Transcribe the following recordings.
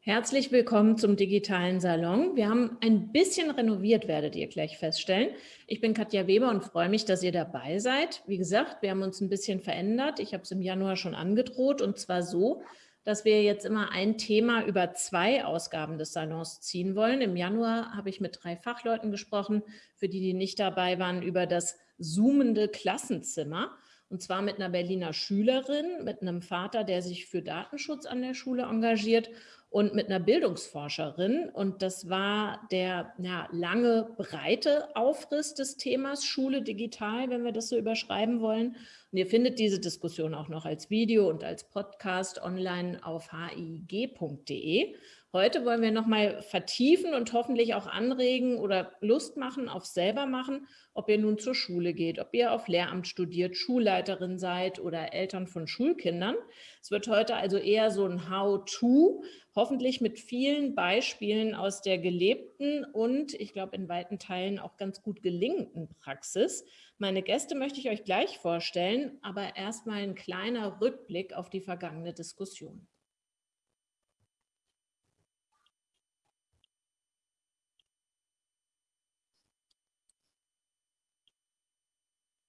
Herzlich willkommen zum digitalen Salon. Wir haben ein bisschen renoviert, werdet ihr gleich feststellen. Ich bin Katja Weber und freue mich, dass ihr dabei seid. Wie gesagt, wir haben uns ein bisschen verändert. Ich habe es im Januar schon angedroht und zwar so, dass wir jetzt immer ein Thema über zwei Ausgaben des Salons ziehen wollen. Im Januar habe ich mit drei Fachleuten gesprochen, für die, die nicht dabei waren, über das zoomende Klassenzimmer. Und zwar mit einer Berliner Schülerin, mit einem Vater, der sich für Datenschutz an der Schule engagiert und mit einer Bildungsforscherin. Und das war der ja, lange, breite Aufriss des Themas Schule digital, wenn wir das so überschreiben wollen. Und ihr findet diese Diskussion auch noch als Video und als Podcast online auf hig.de. Heute wollen wir nochmal vertiefen und hoffentlich auch anregen oder Lust machen auf selber machen, ob ihr nun zur Schule geht, ob ihr auf Lehramt studiert, Schulleiterin seid oder Eltern von Schulkindern. Es wird heute also eher so ein How-to, hoffentlich mit vielen Beispielen aus der gelebten und ich glaube in weiten Teilen auch ganz gut gelingenden Praxis. Meine Gäste möchte ich euch gleich vorstellen, aber erstmal ein kleiner Rückblick auf die vergangene Diskussion.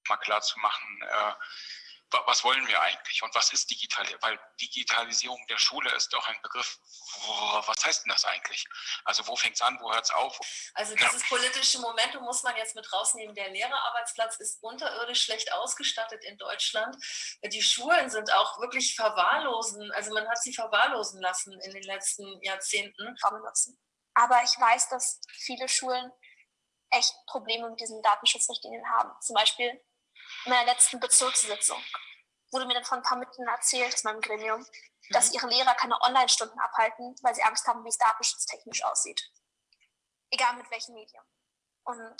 Mal klar zu machen, äh, was wollen wir eigentlich und was ist Digitalisierung? Weil Digitalisierung der Schule ist doch ein Begriff, was heißt denn das eigentlich? Also wo fängt es an, wo hört es auf? Also dieses ja. politische Momentum muss man jetzt mit rausnehmen. Der Lehrerarbeitsplatz ist unterirdisch schlecht ausgestattet in Deutschland. Die Schulen sind auch wirklich verwahrlosen, also man hat sie verwahrlosen lassen in den letzten Jahrzehnten. Aber ich weiß, dass viele Schulen echt Probleme mit diesen Datenschutzrichtlinien haben. Zum Beispiel meiner letzten Bezirkssitzung wurde mir dann von ein paar Mitgliedern erzählt aus meinem Gremium, dass mhm. ihre Lehrer keine Online-Stunden abhalten, weil sie Angst haben, wie es datenschutztechnisch aussieht. Egal mit welchem Medium. Und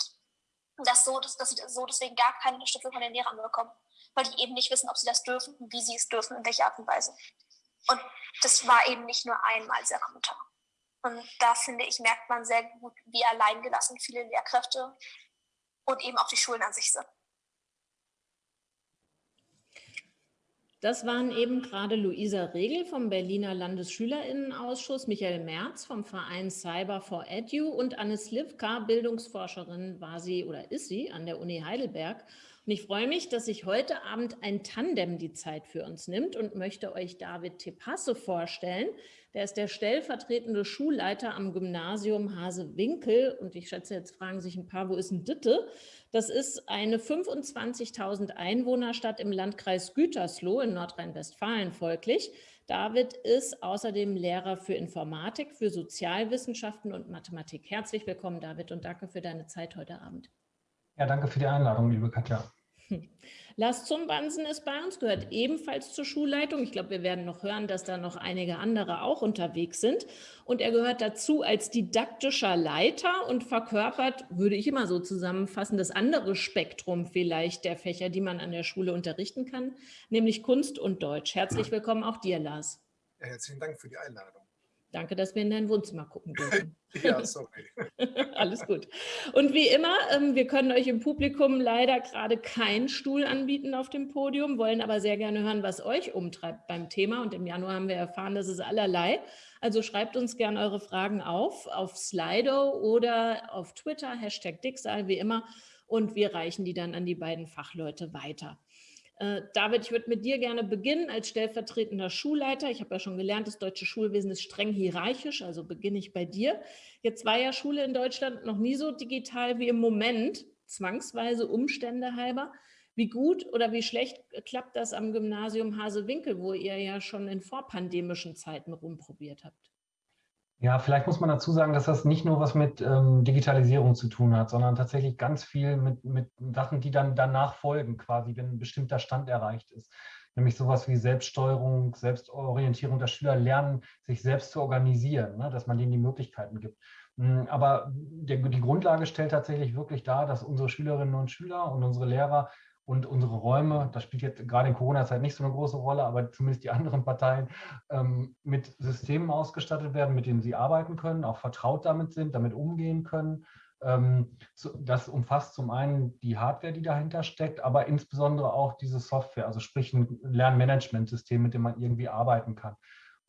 dass, so, dass, dass sie so deswegen gar keine Unterstützung von den Lehrern bekommen, weil die eben nicht wissen, ob sie das dürfen wie sie es dürfen, in welcher Art und Weise. Und das war eben nicht nur einmal dieser Kommentar. Und da finde ich, merkt man sehr gut, wie alleingelassen viele Lehrkräfte und eben auch die Schulen an sich sind. Das waren eben gerade Luisa Regel vom Berliner Landesschülerinnenausschuss, Michael Merz vom Verein Cyber for Edu und Anne Slivka, Bildungsforscherin war sie oder ist sie an der Uni Heidelberg. Und ich freue mich, dass sich heute Abend ein Tandem die Zeit für uns nimmt und möchte euch David Tepasse vorstellen. Der ist der stellvertretende Schulleiter am Gymnasium Hase-Winkel. Und ich schätze, jetzt fragen sich ein paar, wo ist ein Ditte? Das ist eine 25.000 Einwohnerstadt im Landkreis Gütersloh in Nordrhein-Westfalen folglich. David ist außerdem Lehrer für Informatik, für Sozialwissenschaften und Mathematik. Herzlich willkommen, David, und danke für deine Zeit heute Abend. Ja, danke für die Einladung, liebe Katja. Lars Zumbansen ist bei uns, gehört ebenfalls zur Schulleitung. Ich glaube, wir werden noch hören, dass da noch einige andere auch unterwegs sind. Und er gehört dazu als didaktischer Leiter und verkörpert, würde ich immer so zusammenfassen, das andere Spektrum vielleicht der Fächer, die man an der Schule unterrichten kann, nämlich Kunst und Deutsch. Herzlich willkommen auch dir, Lars. Ja, herzlichen Dank für die Einladung. Danke, dass wir in dein Wohnzimmer gucken dürfen. ja, sorry. Alles gut. Und wie immer, ähm, wir können euch im Publikum leider gerade keinen Stuhl anbieten auf dem Podium, wollen aber sehr gerne hören, was euch umtreibt beim Thema. Und im Januar haben wir erfahren, dass es allerlei. Also schreibt uns gerne eure Fragen auf, auf Slido oder auf Twitter, Hashtag Dicksal, wie immer. Und wir reichen die dann an die beiden Fachleute weiter. Äh, David, ich würde mit dir gerne beginnen als stellvertretender Schulleiter. Ich habe ja schon gelernt, das deutsche Schulwesen ist streng hierarchisch, also beginne ich bei dir. Jetzt war ja Schule in Deutschland noch nie so digital wie im Moment, zwangsweise Umstände halber. Wie gut oder wie schlecht klappt das am Gymnasium Hasewinkel, wo ihr ja schon in vorpandemischen Zeiten rumprobiert habt? Ja, vielleicht muss man dazu sagen, dass das nicht nur was mit ähm, Digitalisierung zu tun hat, sondern tatsächlich ganz viel mit, mit Sachen, die dann danach folgen, quasi, wenn ein bestimmter Stand erreicht ist. Nämlich sowas wie Selbststeuerung, Selbstorientierung der Schüler lernen, sich selbst zu organisieren, ne, dass man denen die Möglichkeiten gibt. Hm, aber der, die Grundlage stellt tatsächlich wirklich dar, dass unsere Schülerinnen und Schüler und unsere Lehrer und unsere Räume, das spielt jetzt gerade in Corona-Zeit nicht so eine große Rolle, aber zumindest die anderen Parteien ähm, mit Systemen ausgestattet werden, mit denen sie arbeiten können, auch vertraut damit sind, damit umgehen können. Ähm, das umfasst zum einen die Hardware, die dahinter steckt, aber insbesondere auch diese Software, also sprich ein Lernmanagementsystem, mit dem man irgendwie arbeiten kann.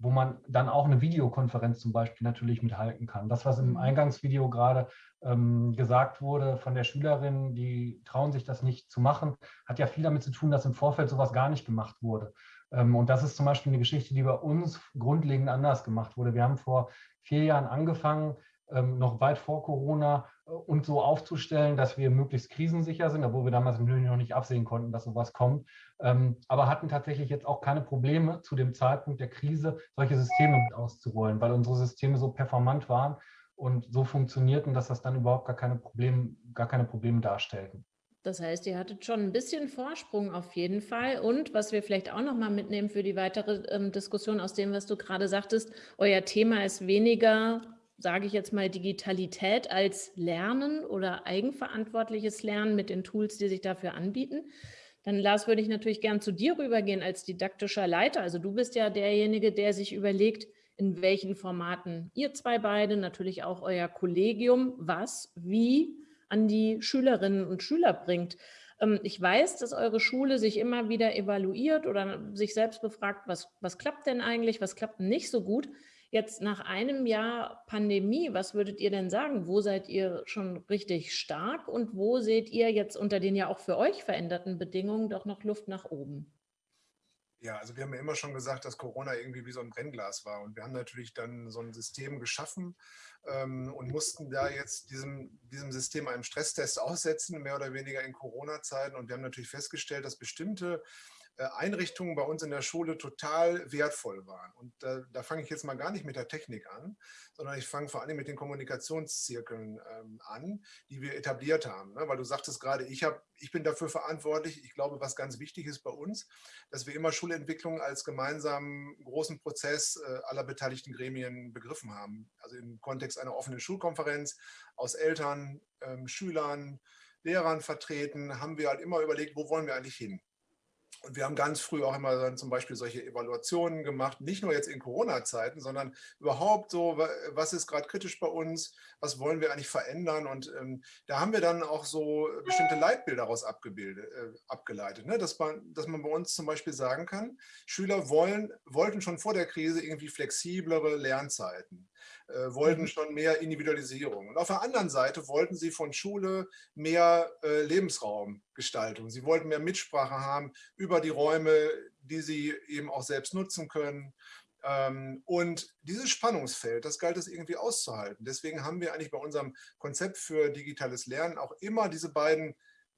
Wo man dann auch eine Videokonferenz zum Beispiel natürlich mithalten kann. Das, was im Mhm. Eingangsvideo gerade ähm, gesagt wurde von der Schülerin, die trauen sich das nicht zu machen, hat ja viel damit zu tun, dass im Vorfeld sowas gar nicht gemacht wurde. Ähm, und das ist zum Beispiel eine Geschichte, die bei uns grundlegend anders gemacht wurde. Wir haben vor vier Jahren angefangen, noch weit vor Corona äh, uns so aufzustellen, dass wir möglichst krisensicher sind, obwohl wir damals natürlich noch nicht absehen konnten, dass sowas kommt, ähm, aber hatten tatsächlich jetzt auch keine Probleme zu dem Zeitpunkt der Krise, solche Systeme mit auszurollen, weil unsere Systeme so performant waren und so funktionierten, dass das dann überhaupt gar keine Probleme, gar keine Probleme darstellten. Das heißt, ihr hattet schon ein bisschen Vorsprung auf jeden Fall. Und was wir vielleicht auch noch mal mitnehmen für die weitere ähm, Diskussion aus dem, was du gerade sagtest, euer Thema ist weniger, sage ich jetzt mal, Digitalität als Lernen oder eigenverantwortliches Lernen mit den Tools, die sich dafür anbieten. Dann, Lars, würde ich natürlich gern zu dir rübergehen als didaktischer Leiter. Also du bist ja derjenige, der sich überlegt, in welchen Formaten ihr zwei beide, natürlich auch euer Kollegium, was, wie an die Schülerinnen und Schüler bringt. Ähm, ich weiß, dass eure Schule sich immer wieder evaluiert oder sich selbst befragt, was, was klappt denn eigentlich, was klappt nicht so gut. Jetzt nach einem Jahr Pandemie, was würdet ihr denn sagen? Wo seid ihr schon richtig stark und wo seht ihr jetzt unter den ja auch für euch veränderten Bedingungen doch noch Luft nach oben? Ja, also wir haben ja immer schon gesagt, dass Corona irgendwie wie so ein Brennglas war. Und wir haben natürlich dann so ein System geschaffen ähm, und mussten da jetzt diesem, diesem System einen Stresstest aussetzen, mehr oder weniger in Corona-Zeiten. Und wir haben natürlich festgestellt, dass bestimmte Einrichtungen bei uns in der Schule total wertvoll waren. Und da, da fange ich jetzt mal gar nicht mit der Technik an, sondern ich fange vor allem mit den Kommunikationszirkeln ähm, an, die wir etabliert haben. Ne? Weil du sagtest gerade, ich, ich bin dafür verantwortlich. Ich glaube, was ganz wichtig ist bei uns, dass wir immer Schulentwicklung als gemeinsamen großen Prozess äh, aller beteiligten Gremien begriffen haben. Also im Kontext einer offenen Schulkonferenz aus Eltern, ähm, Schülern, Lehrern vertreten, haben wir halt immer überlegt, wo wollen wir eigentlich hin? Und wir haben ganz früh auch immer dann zum Beispiel solche Evaluationen gemacht, nicht nur jetzt in Corona-Zeiten, sondern überhaupt so, was ist gerade kritisch bei uns, was wollen wir eigentlich verändern? Und ähm, da haben wir dann auch so bestimmte Leitbilder daraus abgebildet, äh, abgeleitet, ne? dass, man, dass man bei uns zum Beispiel sagen kann, Schüler wollen, wollten schon vor der Krise irgendwie flexiblere Lernzeiten, äh, wollten schon mehr Individualisierung. Und auf der anderen Seite wollten sie von Schule mehr äh, Lebensraumgestaltung. Sie wollten mehr Mitsprache haben über die Räume, die sie eben auch selbst nutzen können. Ähm, und dieses Spannungsfeld, das galt es irgendwie auszuhalten. Deswegen haben wir eigentlich bei unserem Konzept für digitales Lernen auch immer diese beiden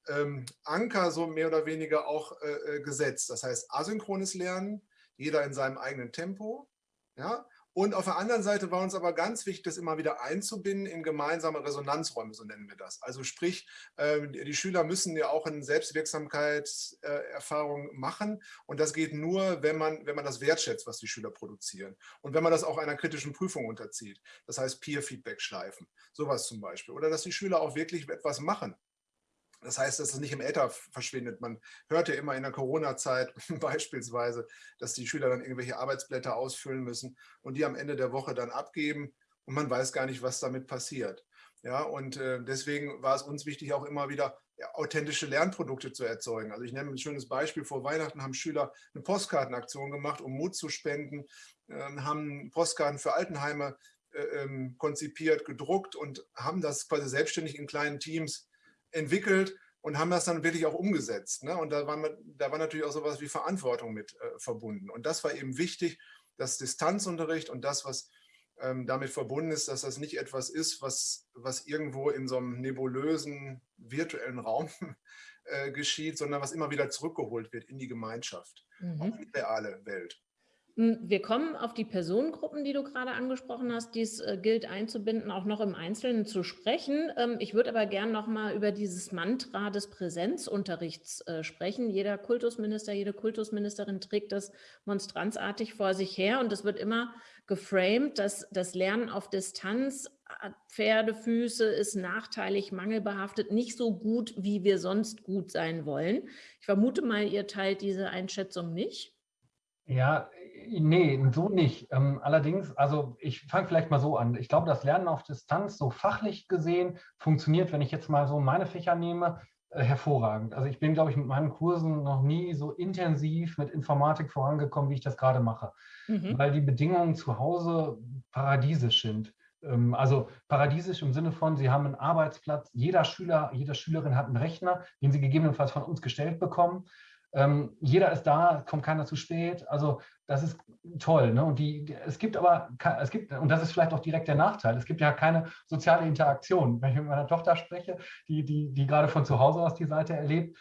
ähm, Anker so mehr oder weniger auch äh, gesetzt. Das heißt asynchrones Lernen, jeder in seinem eigenen Tempo, ja, und auf der anderen Seite war uns aber ganz wichtig, das immer wieder einzubinden in gemeinsame Resonanzräume, so nennen wir das. Also sprich, ähm, die Schüler müssen ja auch eine Selbstwirksamkeitserfahrung machen und das geht nur, wenn man, wenn man das wertschätzt, was die Schüler produzieren und wenn man das auch einer kritischen Prüfung unterzieht. Das heißt Peer-Feedback-Schleifen, sowas zum Beispiel. Oder dass die Schüler auch wirklich etwas machen. Das heißt, dass es nicht im Äther verschwindet. Man hört ja immer in der Corona-Zeit beispielsweise, dass die Schüler dann irgendwelche Arbeitsblätter ausfüllen müssen und die am Ende der Woche dann abgeben und man weiß gar nicht, was damit passiert. Ja, und äh, deswegen war es uns wichtig, auch immer wieder authentische Lernprodukte zu erzeugen. Also ich nehme ein schönes Beispiel. Vor Weihnachten haben Schüler eine Postkartenaktion gemacht, um Mut zu spenden, äh, haben Postkarten für Altenheime äh, ähm, konzipiert, gedruckt und haben das quasi selbstständig in kleinen Teams entwickelt und haben das dann wirklich auch umgesetzt. Ne? Und da war, da war natürlich auch sowas wie Verantwortung mit äh, verbunden. Und das war eben wichtig, dass Distanzunterricht und das, was ähm, damit verbunden ist, dass das nicht etwas ist, was, was irgendwo in so einem nebulösen virtuellen Raum äh, geschieht, sondern was immer wieder zurückgeholt wird in die Gemeinschaft, mhm. auch in die reale Welt. Hm, wir kommen auf die Personengruppen, die du gerade angesprochen hast, die es äh, gilt einzubinden, auch noch im Einzelnen zu sprechen. Ähm, ich würde aber gern noch mal über dieses Mantra des Präsenzunterrichts äh, sprechen. Jeder Kultusminister, jede Kultusministerin trägt das monstranzartig vor sich her und es wird immer geframed, dass das Lernen auf Distanz, äh, Pferdefüße ist nachteilig, mangelbehaftet, nicht so gut, wie wir sonst gut sein wollen. Ich vermute mal, ihr teilt diese Einschätzung nicht. Ja, nee, so nicht. Ähm, allerdings, also ich fange vielleicht mal so an. Ich glaube, das Lernen auf Distanz, so fachlich gesehen, funktioniert, wenn ich jetzt mal so meine Fächer nehme, äh, hervorragend. Also ich bin, glaube ich, mit meinen Kursen noch nie so intensiv mit Informatik vorangekommen, wie ich das gerade mache, mhm. weil die Bedingungen zu Hause paradiesisch sind. Ähm, also paradiesisch im Sinne von, Sie haben einen Arbeitsplatz, jeder Schüler, jede Schülerin hat einen Rechner, den sie gegebenenfalls von uns gestellt bekommen. Ähm, jeder ist da, kommt keiner zu spät. Also das ist toll. Ne? Und die, es gibt aber, es gibt, und das ist vielleicht auch direkt der Nachteil, es gibt ja keine soziale Interaktion. Wenn ich mit meiner Tochter spreche, die, die, die gerade von zu Hause aus die Seite erlebt,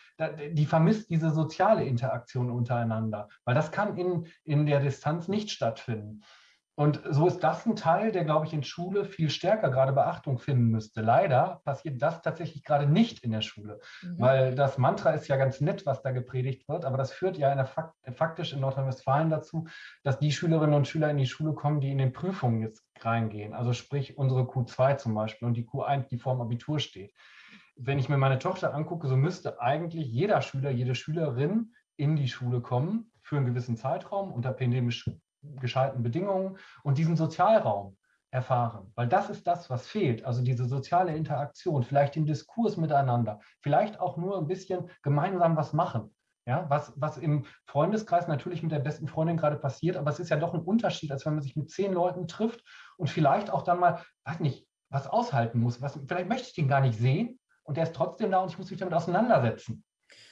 die vermisst diese soziale Interaktion untereinander, weil das kann in, in der Distanz nicht stattfinden. Und so ist das ein Teil, der, glaube ich, in Schule viel stärker gerade Beachtung finden müsste. Leider passiert das tatsächlich gerade nicht in der Schule, mhm. weil das Mantra ist ja ganz nett, was da gepredigt wird, aber das führt ja in Fakt, faktisch in Nordrhein-Westfalen dazu, dass die Schülerinnen und Schüler in die Schule kommen, die in den Prüfungen jetzt reingehen. Also sprich unsere Q2 zum Beispiel und die Q1, die vor dem Abitur steht. Wenn ich mir meine Tochter angucke, so müsste eigentlich jeder Schüler, jede Schülerin in die Schule kommen für einen gewissen Zeitraum unter pandemisch gescheiten Bedingungen und diesen Sozialraum erfahren. Weil das ist das, was fehlt. Also diese soziale Interaktion, vielleicht den Diskurs miteinander, vielleicht auch nur ein bisschen gemeinsam was machen. Ja, was, was im Freundeskreis natürlich mit der besten Freundin gerade passiert, aber es ist ja doch ein Unterschied, als wenn man sich mit zehn Leuten trifft und vielleicht auch dann mal, weiß nicht, was aushalten muss. Was, vielleicht möchte ich den gar nicht sehen und der ist trotzdem da und ich muss mich damit auseinandersetzen.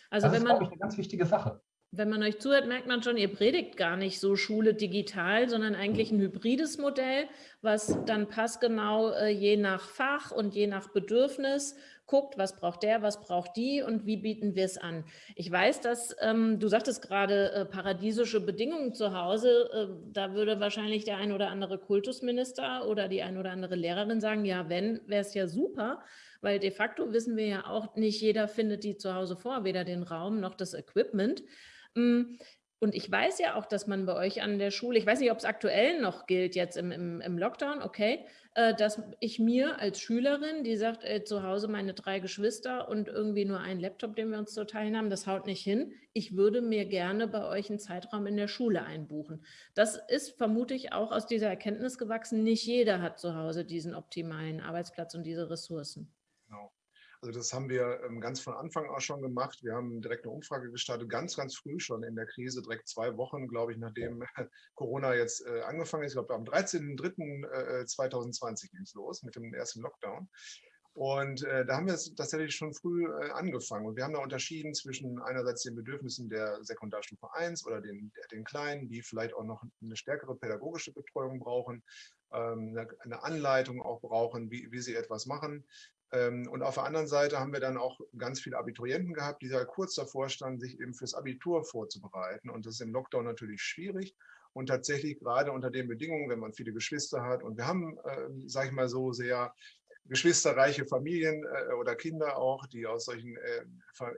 Also das wenn ist, man, glaube ich, eine ganz wichtige Sache wenn man euch zuhört, merkt man schon, ihr predigt gar nicht so Schule digital, sondern eigentlich ein hybrides Modell, was dann passgenau äh, je nach Fach und je nach Bedürfnis guckt, was braucht der, was braucht die und wie bieten wir es an. Ich weiß, dass ähm, du sagtest gerade äh, paradiesische Bedingungen zu Hause, äh, da würde wahrscheinlich der ein oder andere Kultusminister oder die ein oder andere Lehrerin sagen, ja, wenn, wäre es ja super, weil de facto wissen wir ja auch, nicht jeder findet die zu Hause vor, weder den Raum noch das Equipment. Hm, und ich weiß ja auch, dass man bei euch an der Schule, ich weiß nicht, ob es aktuell noch gilt jetzt im, im, im Lockdown, okay, äh, dass ich mir als Schülerin, die sagt, äh, zu Hause meine drei Geschwister und irgendwie nur ein Laptop, den wir uns zu teilen haben, das haut nicht hin. Ich würde mir gerne bei euch einen Zeitraum in der Schule einbuchen. Das ist vermutlich auch aus dieser Erkenntnis gewachsen. Nicht jeder hat zu Hause diesen optimalen Arbeitsplatz und diese Ressourcen. Also das haben wir ähm, ganz von Anfang an schon gemacht. Wir haben direkt eine Umfrage gestartet, ganz, ganz früh schon in der Krise, direkt zwei Wochen, glaube ich, nachdem Corona jetzt äh, angefangen ist. Ich glaube, am 13.03.2020 ging es los mit dem ersten Lockdown. Und äh, da haben wir es tatsächlich schon früh äh, angefangen. Und wir haben da unterschieden zwischen einerseits den Bedürfnissen der Sekundarstufe 1 oder den, den Kleinen, die vielleicht auch noch eine stärkere pädagogische Betreuung brauchen, ähm, eine, eine Anleitung auch brauchen, wie, wie sie etwas machen. Ähm, und auf der anderen Seite haben wir dann auch ganz viele Abiturienten gehabt, die da kurz davor standen, sich eben fürs Abitur vorzubereiten. Und das ist im Lockdown natürlich schwierig. Und tatsächlich gerade unter den Bedingungen, wenn man viele Geschwister hat. Und wir haben, äh, sage ich mal so, sehr geschwisterreiche Familien äh, oder Kinder auch, die aus solchen äh,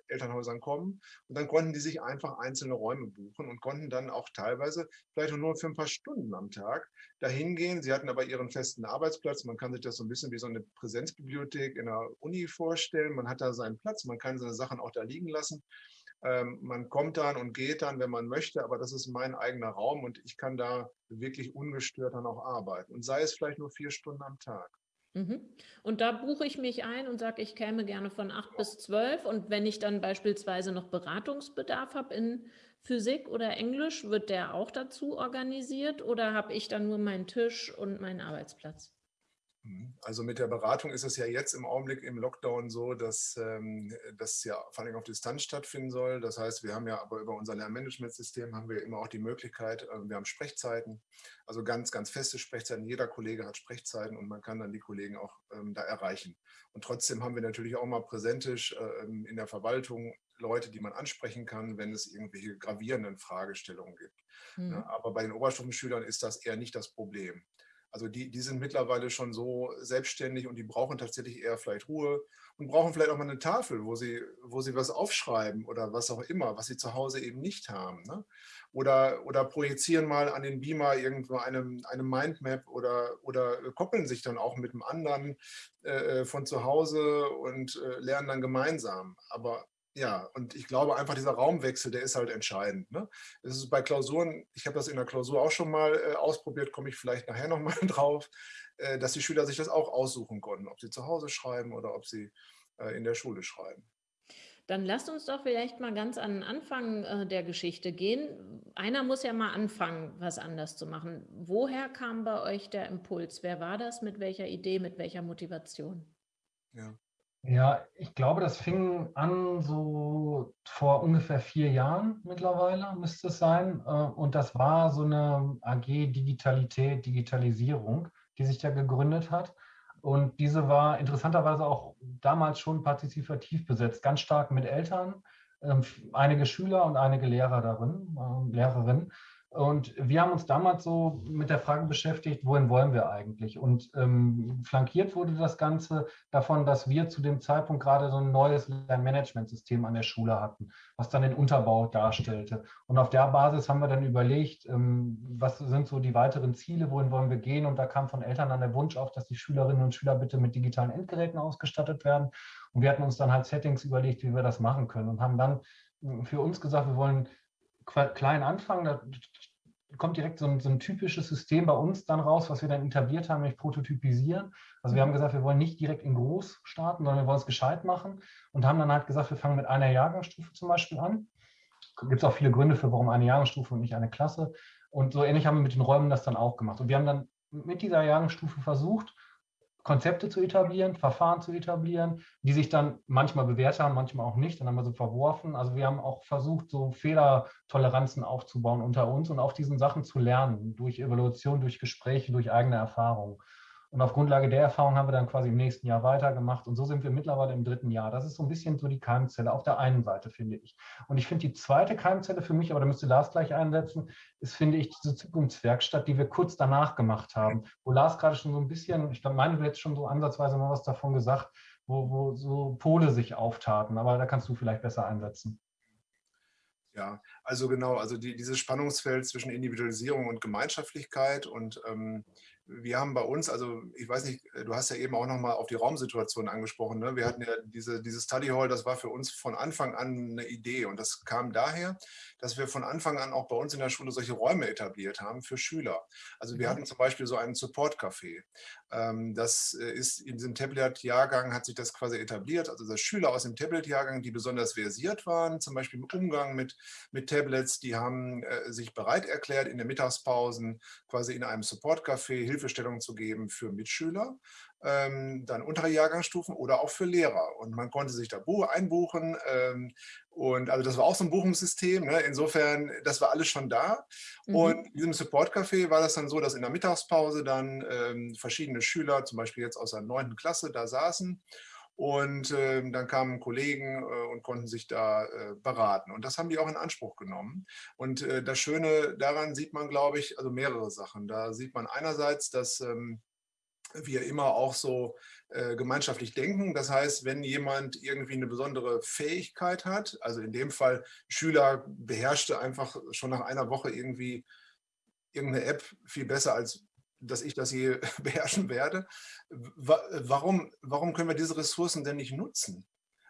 Elternhäusern kommen. Und dann konnten die sich einfach einzelne Räume buchen und konnten dann auch teilweise vielleicht nur für ein paar Stunden am Tag dahin gehen. Sie hatten aber ihren festen Arbeitsplatz. Man kann sich das so ein bisschen wie so eine Präsenzbibliothek in der Uni vorstellen. Man hat da seinen Platz, man kann seine Sachen auch da liegen lassen. Ähm, man kommt dann und geht dann, wenn man möchte, aber das ist mein eigener Raum und ich kann da wirklich ungestört dann auch arbeiten. Und sei es vielleicht nur vier Stunden am Tag. Mhm. Und da buche ich mich ein und sage, ich käme gerne von acht bis zwölf. Und wenn ich dann beispielsweise noch Beratungsbedarf habe in Physik oder Englisch, wird der auch dazu organisiert oder habe ich dann nur meinen Tisch und meinen Arbeitsplatz? Mhm. Also mit der Beratung ist es ja jetzt im Augenblick im Lockdown so, dass ähm, das ja vor allem auf Distanz stattfinden soll. Das heißt, wir haben ja aber über unser Lernmanagementsystem haben wir immer auch die Möglichkeit, äh, wir haben Sprechzeiten, also ganz, ganz feste Sprechzeiten. Jeder Kollege hat Sprechzeiten und man kann dann die Kollegen auch ähm, da erreichen. Und trotzdem haben wir natürlich auch mal präsentisch äh, in der Verwaltung Leute, die man ansprechen kann, wenn es irgendwelche gravierenden Fragestellungen gibt. Mhm. Ja, aber bei den Oberstufenschülern ist das eher nicht das Problem. Also die, die sind mittlerweile schon so selbstständig und die brauchen tatsächlich eher vielleicht Ruhe und brauchen vielleicht auch mal eine Tafel, wo sie, wo sie was aufschreiben oder was auch immer, was sie zu Hause eben nicht haben. Ne? Oder, oder projizieren mal an den Beamer irgendwo eine, eine Mindmap oder, oder koppeln sich dann auch mit einem anderen äh, von zu Hause und äh, lernen dann gemeinsam. Aber ja, und ich glaube einfach, dieser Raumwechsel, der ist halt entscheidend. Ne? Es ist bei Klausuren, ich habe das in der Klausur auch schon mal äh, ausprobiert, komme ich vielleicht nachher nochmal drauf, äh, dass die Schüler sich das auch aussuchen konnten, ob sie zu Hause schreiben oder ob sie äh, in der Schule schreiben. Dann lasst uns doch vielleicht mal ganz an den Anfang äh, der Geschichte gehen. Einer muss ja mal anfangen, was anders zu machen. Woher kam bei euch der Impuls? Wer war das? Mit welcher Idee, mit welcher Motivation? Ja. Ja, ich glaube, das fing an so vor ungefähr vier Jahren mittlerweile, müsste es sein. Äh, und das war so eine AG Digitalität, Digitalisierung, die sich da gegründet hat. Und diese war interessanterweise auch damals schon partizipativ besetzt, ganz stark mit Eltern, ähm, einige Schüler und einige Lehrer darin, ähm, Lehrerinnen. Und wir haben uns damals so mit der Frage beschäftigt, wohin wollen wir eigentlich? Und ähm, flankiert wurde das Ganze davon, dass wir zu dem Zeitpunkt gerade so ein neues Lernmanagementsystem an der Schule hatten, was dann den Unterbau darstellte. Und auf der Basis haben wir dann überlegt, ähm, was sind so die weiteren Ziele, wohin wollen wir gehen? Und da kam von Eltern dann der Wunsch auf, dass die Schülerinnen und Schüler bitte mit digitalen Endgeräten ausgestattet werden. Und wir hatten uns dann halt Settings überlegt, wie wir das machen können und haben dann für uns gesagt, wir wollen klein anfangen. Da kommt direkt so ein, so ein, typisches System bei uns dann raus, was wir dann etabliert haben, nämlich prototypisieren. Also wir haben gesagt, wir wollen nicht direkt in groß starten, sondern wir wollen es gescheit machen und haben dann halt gesagt, wir fangen mit einer Jahrgangsstufe zum Beispiel an. Gibt es auch viele Gründe für, warum eine Jahrgangsstufe und nicht eine Klasse. Und so ähnlich haben wir mit den Räumen das dann auch gemacht. Und wir haben dann mit dieser Jahrgangsstufe versucht, Konzepte zu etablieren, Verfahren zu etablieren, die sich dann manchmal bewährt haben, manchmal auch nicht. Dann haben wir so verworfen. Also wir haben auch versucht, so Fehlertoleranzen aufzubauen unter uns und auf diesen Sachen zu lernen, durch Evaluation, durch Gespräche, durch eigene Erfahrung. Und auf Grundlage der Erfahrung haben wir dann quasi im nächsten Jahr weitergemacht. Und so sind wir mittlerweile im dritten Jahr. Das ist so ein bisschen so die Keimzelle auf der einen Seite, finde ich. Und ich finde die zweite Keimzelle für mich, aber da müsste Lars gleich einsetzen, ist, finde ich, diese Zukunftswerkstatt, die wir kurz danach gemacht haben. Wo Lars gerade schon so ein bisschen, ich meine, du jetzt schon so ansatzweise mal was davon gesagt, wo, wo so Pole sich auftaten. Aber da kannst du vielleicht besser einsetzen. Ja, also genau, also die, dieses Spannungsfeld zwischen Individualisierung und Gemeinschaftlichkeit und ähm, wir haben bei uns, also ich weiß nicht, du hast ja eben auch nochmal auf die Raumsituation angesprochen. Ne? Wir hatten ja diese, diese Study Hall, das war für uns von Anfang an eine Idee. Und das kam daher, dass wir von Anfang an auch bei uns in der Schule solche Räume etabliert haben für Schüler. Also wir hatten zum Beispiel so einen Support-Café. Ähm, das äh, ist in diesem Tablet-Jahrgang hat sich das quasi etabliert. Also dass Schüler aus dem Tablet-Jahrgang, die besonders versiert waren, zum Beispiel im Umgang mit, mit Tablets, die haben äh, sich bereit erklärt, in den Mittagspausen quasi in einem Support-Café Hilfestellung zu geben für Mitschüler, ähm, dann untere Jahrgangsstufen oder auch für Lehrer. Und man konnte sich da einbuchen. Ähm, und also das war auch so ein Buchungssystem. Ne? Insofern, das war alles schon da. Mhm. Und in diesem Support-Café war das dann so, dass in der Mittagspause dann ähm, verschiedene Schüler, zum Beispiel jetzt aus der neunten Klasse, da saßen. Und äh, dann kamen Kollegen äh, und konnten sich da äh, beraten. Und das haben die auch in Anspruch genommen. Und äh, das Schöne daran sieht man, glaube ich, also mehrere Sachen. Da sieht man einerseits, dass ähm, wir immer auch so äh, gemeinschaftlich denken. Das heißt, wenn jemand irgendwie eine besondere Fähigkeit hat, also in dem Fall Schüler beherrschte einfach schon nach einer Woche irgendwie irgendeine App viel besser als dass ich das je beherrschen werde. Warum, warum können wir diese Ressourcen denn nicht nutzen?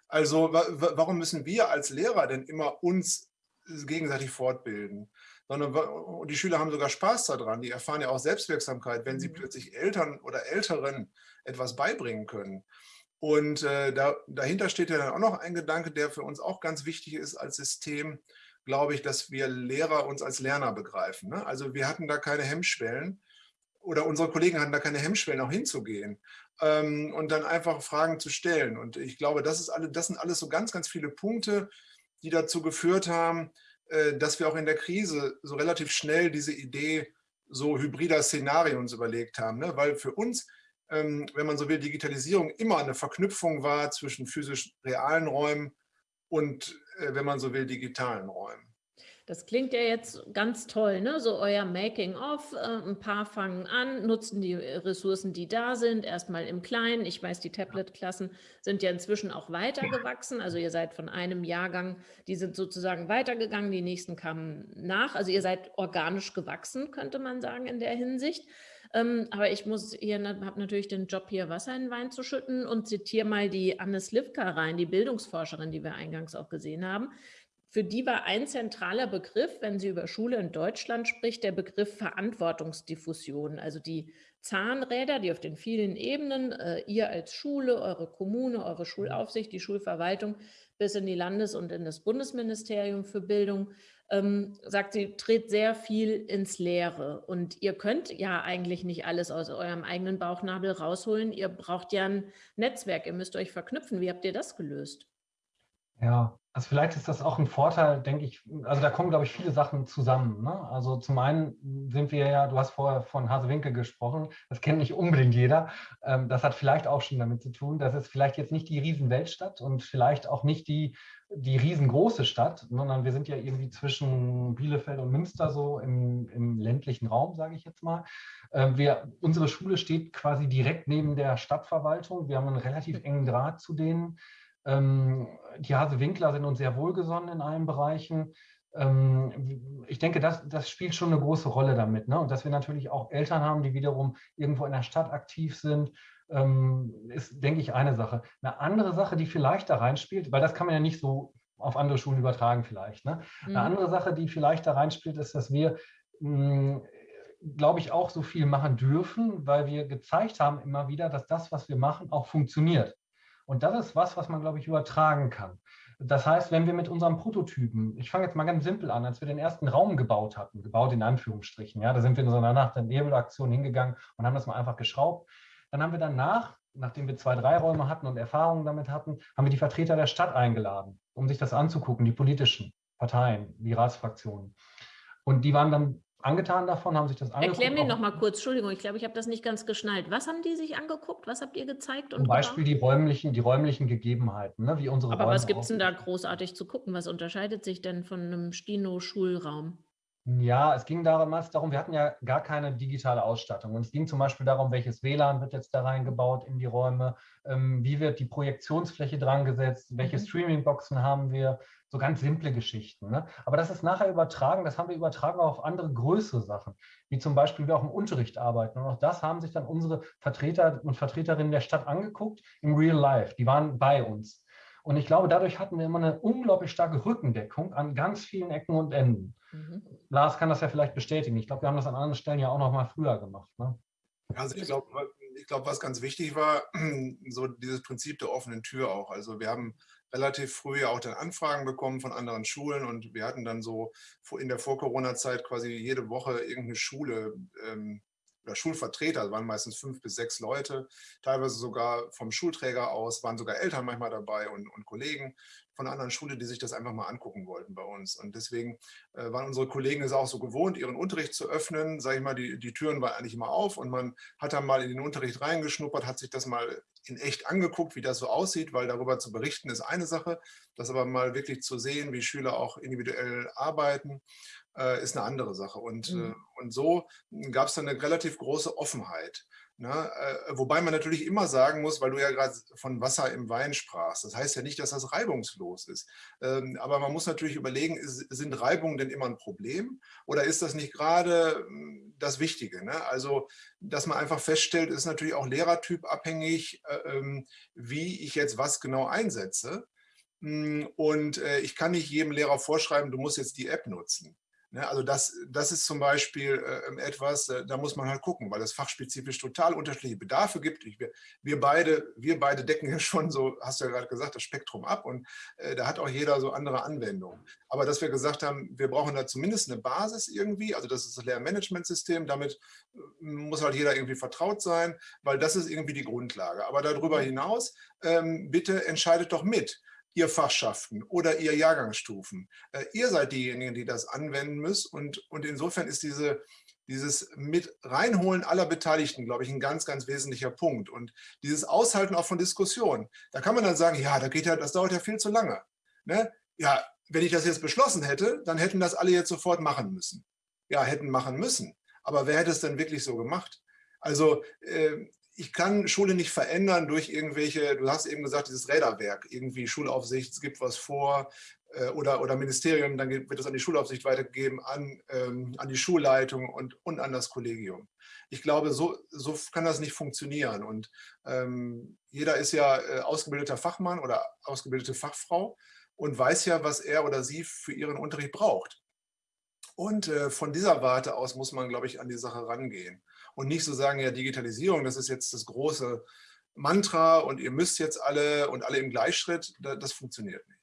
Also warum müssen wir als Lehrer denn immer uns gegenseitig fortbilden? Sondern und die Schüler haben sogar Spaß daran. Die erfahren ja auch Selbstwirksamkeit, wenn sie mhm. plötzlich Eltern oder Älteren etwas beibringen können. Und äh, da, dahinter steht ja dann auch noch ein Gedanke, der für uns auch ganz wichtig ist als System, glaube ich, dass wir Lehrer uns als Lerner begreifen. Ne? Also wir hatten da keine Hemmschwellen oder unsere Kollegen hatten da keine Hemmschwellen, auch hinzugehen ähm, und dann einfach Fragen zu stellen. Und ich glaube, das, ist alle, das sind alles so ganz, ganz viele Punkte, die dazu geführt haben, äh, dass wir auch in der Krise so relativ schnell diese Idee so hybrider Szenarien uns überlegt haben. Ne? Weil für uns, ähm, wenn man so will, Digitalisierung immer eine Verknüpfung war zwischen physisch realen Räumen und, äh, wenn man so will, digitalen Räumen. Das klingt ja jetzt ganz toll, ne? so euer Making-of. Äh, ein paar fangen an, nutzen die Ressourcen, die da sind, erstmal im Kleinen. Ich weiß, die Tablet-Klassen sind ja inzwischen auch weitergewachsen. Also ihr seid von einem Jahrgang, die sind sozusagen weitergegangen, die nächsten kamen nach. Also ihr seid organisch gewachsen, könnte man sagen, in der Hinsicht. Ähm, aber ich muss hier, habe natürlich den Job hier Wasser in den Wein zu schütten und zitiere mal die Anne Slivka rein, die Bildungsforscherin, die wir eingangs auch gesehen haben. Für die war ein zentraler Begriff, wenn sie über Schule in Deutschland spricht, der Begriff Verantwortungsdiffusion. Also die Zahnräder, die auf den vielen Ebenen, äh, ihr als Schule, eure Kommune, eure Schulaufsicht, die Schulverwaltung bis in die Landes- und in das Bundesministerium für Bildung, ähm, sagt sie, dreht sehr viel ins Leere. Und ihr könnt ja eigentlich nicht alles aus eurem eigenen Bauchnabel rausholen. Ihr braucht ja ein Netzwerk, ihr müsst euch verknüpfen. Wie habt ihr das gelöst? Ja, also vielleicht ist das auch ein Vorteil, denke ich. Also da kommen, glaube ich, viele Sachen zusammen. Ne? Also zum einen sind wir ja, du hast vorher von Hasewinkel gesprochen, das kennt nicht unbedingt jeder. Ähm, das hat vielleicht auch schon damit zu tun, dass es vielleicht jetzt nicht die Riesenweltstadt und vielleicht auch nicht die, die riesengroße Stadt, sondern wir sind ja irgendwie zwischen Bielefeld und Münster so im, im ländlichen Raum, sage ich jetzt mal. Ähm, wir, unsere Schule steht quasi direkt neben der Stadtverwaltung. Wir haben einen relativ engen Draht zu denen. Ähm, die Hase-Winkler sind uns sehr wohlgesonnen in allen Bereichen. Ähm, ich denke, das, das spielt schon eine große Rolle damit. Ne? Und dass wir natürlich auch Eltern haben, die wiederum irgendwo in der Stadt aktiv sind, ähm, ist, denke ich, eine Sache. Eine andere Sache, die vielleicht da reinspielt, weil das kann man ja nicht so auf andere Schulen übertragen vielleicht. Ne? Eine mhm. andere Sache, die vielleicht da reinspielt, ist, dass wir glaube ich, auch so viel machen dürfen, weil wir gezeigt haben immer wieder, dass das, was wir machen, auch funktioniert. Und das ist was, was man, glaube ich, übertragen kann. Das heißt, wenn wir mit unserem Prototypen, ich fange jetzt mal ganz simpel an, als wir den ersten Raum gebaut hatten, gebaut in Anführungsstrichen, ja, da sind wir in so einer Nacht- der Nebelaktion hingegangen und haben das mal einfach geschraubt. Dann haben wir danach, nachdem wir zwei, drei Räume hatten und Erfahrungen damit hatten, haben wir die Vertreter der Stadt eingeladen, um sich das anzugucken, die politischen Parteien, die Ratsfraktionen. Und die waren dann angetan davon, haben sich das angeguckt. Erklär mir noch mal kurz, Entschuldigung, ich glaube, ich habe das nicht ganz geschnallt. Was haben die sich angeguckt? Was habt ihr gezeigt? Zum Beispiel die räumlichen, die räumlichen Gegebenheiten, ne, wie unsere Aber Räume was gibt es denn da großartig zu gucken? Was unterscheidet sich denn von einem Stino-Schulraum? Ja, es ging damals darum, wir hatten ja gar keine digitale Ausstattung. Und es ging zum Beispiel darum, welches WLAN wird jetzt da reingebaut in die Räume, ähm, wie wird die Projektionsfläche dran gesetzt, welche mhm. Streaming-Boxen haben wir, so ganz simple Geschichten. Ne? Aber das ist nachher übertragen, das haben wir übertragen auf andere größere Sachen, wie zum Beispiel wir auch im Unterricht arbeiten. Und auch das haben sich dann unsere Vertreter und Vertreterinnen der Stadt angeguckt im Real Life. Die waren bei uns. Und ich glaube, dadurch hatten wir immer eine unglaublich starke Rückendeckung an ganz vielen Ecken und Enden. Mhm. Lars kann das ja vielleicht bestätigen. Ich glaube, wir haben das an anderen Stellen ja auch noch mal früher gemacht. Ne? Also ich glaube, ich glaube, was ganz wichtig war, so dieses Prinzip der offenen Tür auch. Also wir haben relativ früh auch dann Anfragen bekommen von anderen Schulen und wir hatten dann so in der Vor-Corona-Zeit quasi jede Woche irgendeine Schule ähm, oder Schulvertreter, waren meistens fünf bis sechs Leute, teilweise sogar vom Schulträger aus, waren sogar Eltern manchmal dabei und, und Kollegen von anderen Schule, die sich das einfach mal angucken wollten bei uns. Und deswegen äh, waren unsere Kollegen es auch so gewohnt, ihren Unterricht zu öffnen. Sage ich mal, die, die Türen waren eigentlich immer auf und man hat dann mal in den Unterricht reingeschnuppert, hat sich das mal in echt angeguckt, wie das so aussieht, weil darüber zu berichten ist eine Sache, das aber mal wirklich zu sehen, wie Schüler auch individuell arbeiten, äh, ist eine andere Sache. Und, mhm. äh, und so gab es dann eine relativ große Offenheit. Ne? Äh, wobei man natürlich immer sagen muss, weil du ja gerade von Wasser im Wein sprachst, das heißt ja nicht, dass das reibungslos ist. Ähm, aber man muss natürlich überlegen, ist, sind Reibungen denn immer ein Problem oder ist das nicht gerade hm, das Wichtige? Ne? Also, dass man einfach feststellt, ist natürlich auch Lehrertyp abhängig, äh, ähm, wie ich jetzt was genau einsetze. Hm, und äh, ich kann nicht jedem Lehrer vorschreiben, du musst jetzt die App nutzen. Ne, also das, das ist zum Beispiel äh, etwas, äh, da muss man halt gucken, weil es fachspezifisch total unterschiedliche Bedarfe gibt. Ich, wir, beide, wir beide decken ja schon so, hast du ja gerade gesagt, das Spektrum ab und äh, da hat auch jeder so andere Anwendungen. Aber dass wir gesagt haben, wir brauchen da zumindest eine Basis irgendwie, also das ist das Lehrmanagementsystem, damit muss halt jeder irgendwie vertraut sein, weil das ist irgendwie die Grundlage. Aber darüber hinaus, ähm, bitte entscheidet doch mit ihr Fachschaften oder ihr Jahrgangsstufen. Äh, ihr seid diejenigen, die das anwenden müssen und, und insofern ist diese, dieses mit reinholen aller Beteiligten, glaube ich, ein ganz, ganz wesentlicher Punkt. Und dieses Aushalten auch von Diskussionen. Da kann man dann sagen, ja, da geht ja, das dauert ja viel zu lange. Ne? Ja, wenn ich das jetzt beschlossen hätte, dann hätten das alle jetzt sofort machen müssen. Ja, hätten machen müssen. Aber wer hätte es denn wirklich so gemacht? Also äh, ich kann Schule nicht verändern durch irgendwelche, du hast eben gesagt, dieses Räderwerk, irgendwie Schulaufsicht, es gibt was vor äh, oder, oder Ministerium, dann wird es an die Schulaufsicht weitergegeben, an, ähm, an die Schulleitung und, und an das Kollegium. Ich glaube, so, so kann das nicht funktionieren. Und ähm, jeder ist ja äh, ausgebildeter Fachmann oder ausgebildete Fachfrau und weiß ja, was er oder sie für ihren Unterricht braucht. Und äh, von dieser Warte aus muss man, glaube ich, an die Sache rangehen und nicht so sagen, ja, Digitalisierung, das ist jetzt das große Mantra und ihr müsst jetzt alle und alle im Gleichschritt, das funktioniert nicht.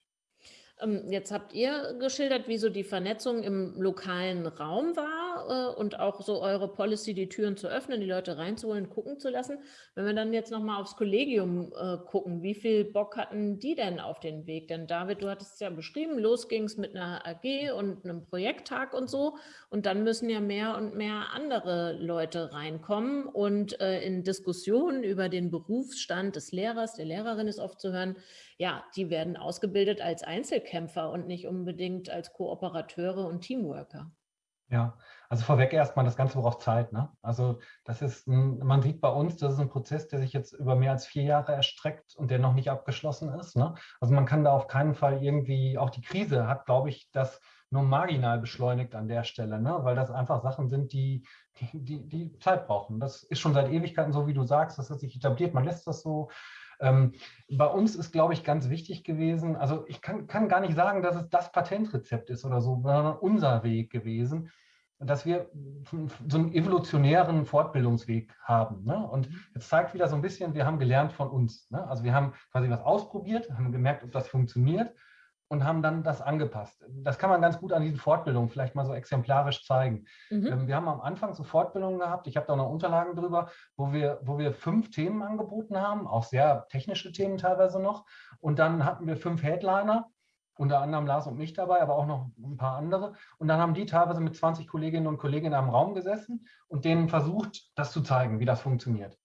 Ähm, jetzt habt ihr geschildert, wie so die Vernetzung im lokalen Raum war äh, und auch so eure Policy, die Türen zu öffnen, die Leute reinzuholen, gucken zu lassen. Wenn wir dann jetzt nochmal aufs Kollegium äh, gucken, wie viel Bock hatten die denn auf den Weg? Denn David, du hattest es ja beschrieben, los ging es mit einer AG und einem Projekttag und so. Und dann müssen ja mehr und mehr andere Leute reinkommen und äh, in Diskussionen über den Berufsstand des Lehrers, der Lehrerin ist oft zu hören, ja, die werden ausgebildet als Einzelkämpfer und nicht unbedingt als Kooperateure und Teamworker. Ja, also vorweg erstmal, das Ganze braucht Zeit. Ne? Also das ist, ein, man sieht bei uns, das ist ein Prozess, der sich jetzt über mehr als vier Jahre erstreckt und der noch nicht abgeschlossen ist. Ne? Also man kann da auf keinen Fall irgendwie, auch die Krise hat, glaube ich, das nur marginal beschleunigt an der Stelle, ne? weil das einfach Sachen sind, die, die, die, die Zeit brauchen. Das ist schon seit Ewigkeiten so, wie du sagst, das hat sich etabliert, man lässt das so, ähm, bei uns ist, glaube ich, ganz wichtig gewesen, also ich kann, kann gar nicht sagen, dass es das Patentrezept ist oder so, sondern unser Weg gewesen, dass wir so einen evolutionären Fortbildungsweg haben. Ne? Und jetzt zeigt wieder so ein bisschen, wir haben gelernt von uns. Ne? Also wir haben quasi was ausprobiert, haben gemerkt, ob das funktioniert und haben dann das angepasst. Das kann man ganz gut an diesen Fortbildungen vielleicht mal so exemplarisch zeigen. Mhm. Ähm, wir haben am Anfang so Fortbildungen gehabt, ich habe da noch Unterlagen drüber, wo wir, wo wir fünf Themen angeboten haben, auch sehr technische Themen teilweise noch. Und dann hatten wir fünf Headliner, unter anderem Lars und mich dabei, aber auch noch ein paar andere. Und dann haben die teilweise mit 20 Kolleginnen und Kollegen in einem Raum gesessen und denen versucht, das zu zeigen, wie das funktioniert.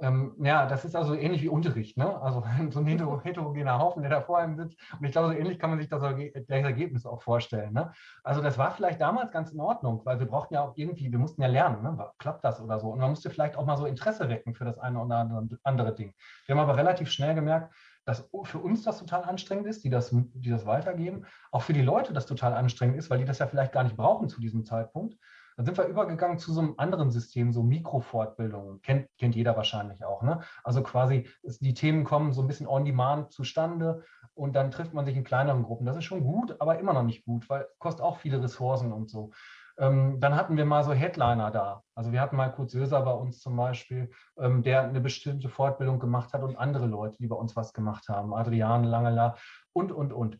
Ähm, ja, das ist also ähnlich wie Unterricht, ne? Also so ein heterogener Haufen, der da vor einem sitzt. Und ich glaube, so ähnlich kann man sich das, das Ergebnis auch vorstellen. Ne? Also das war vielleicht damals ganz in Ordnung, weil wir brauchten ja auch irgendwie, wir mussten ja lernen, ne? klappt das oder so. Und man musste vielleicht auch mal so Interesse wecken für das eine oder andere Ding. Wir haben aber relativ schnell gemerkt, dass für uns das total anstrengend ist, die das, die das weitergeben, auch für die Leute das total anstrengend ist, weil die das ja vielleicht gar nicht brauchen zu diesem Zeitpunkt. Dann sind wir übergegangen zu so einem anderen System, so Mikrofortbildungen. Kennt, kennt jeder wahrscheinlich auch. Ne? Also quasi, die Themen kommen so ein bisschen on demand zustande und dann trifft man sich in kleineren Gruppen. Das ist schon gut, aber immer noch nicht gut, weil kostet auch viele Ressourcen und so. Ähm, dann hatten wir mal so Headliner da. Also wir hatten mal Kurt Söser bei uns zum Beispiel, ähm, der eine bestimmte Fortbildung gemacht hat und andere Leute, die bei uns was gemacht haben. Adrian Langela und, und, und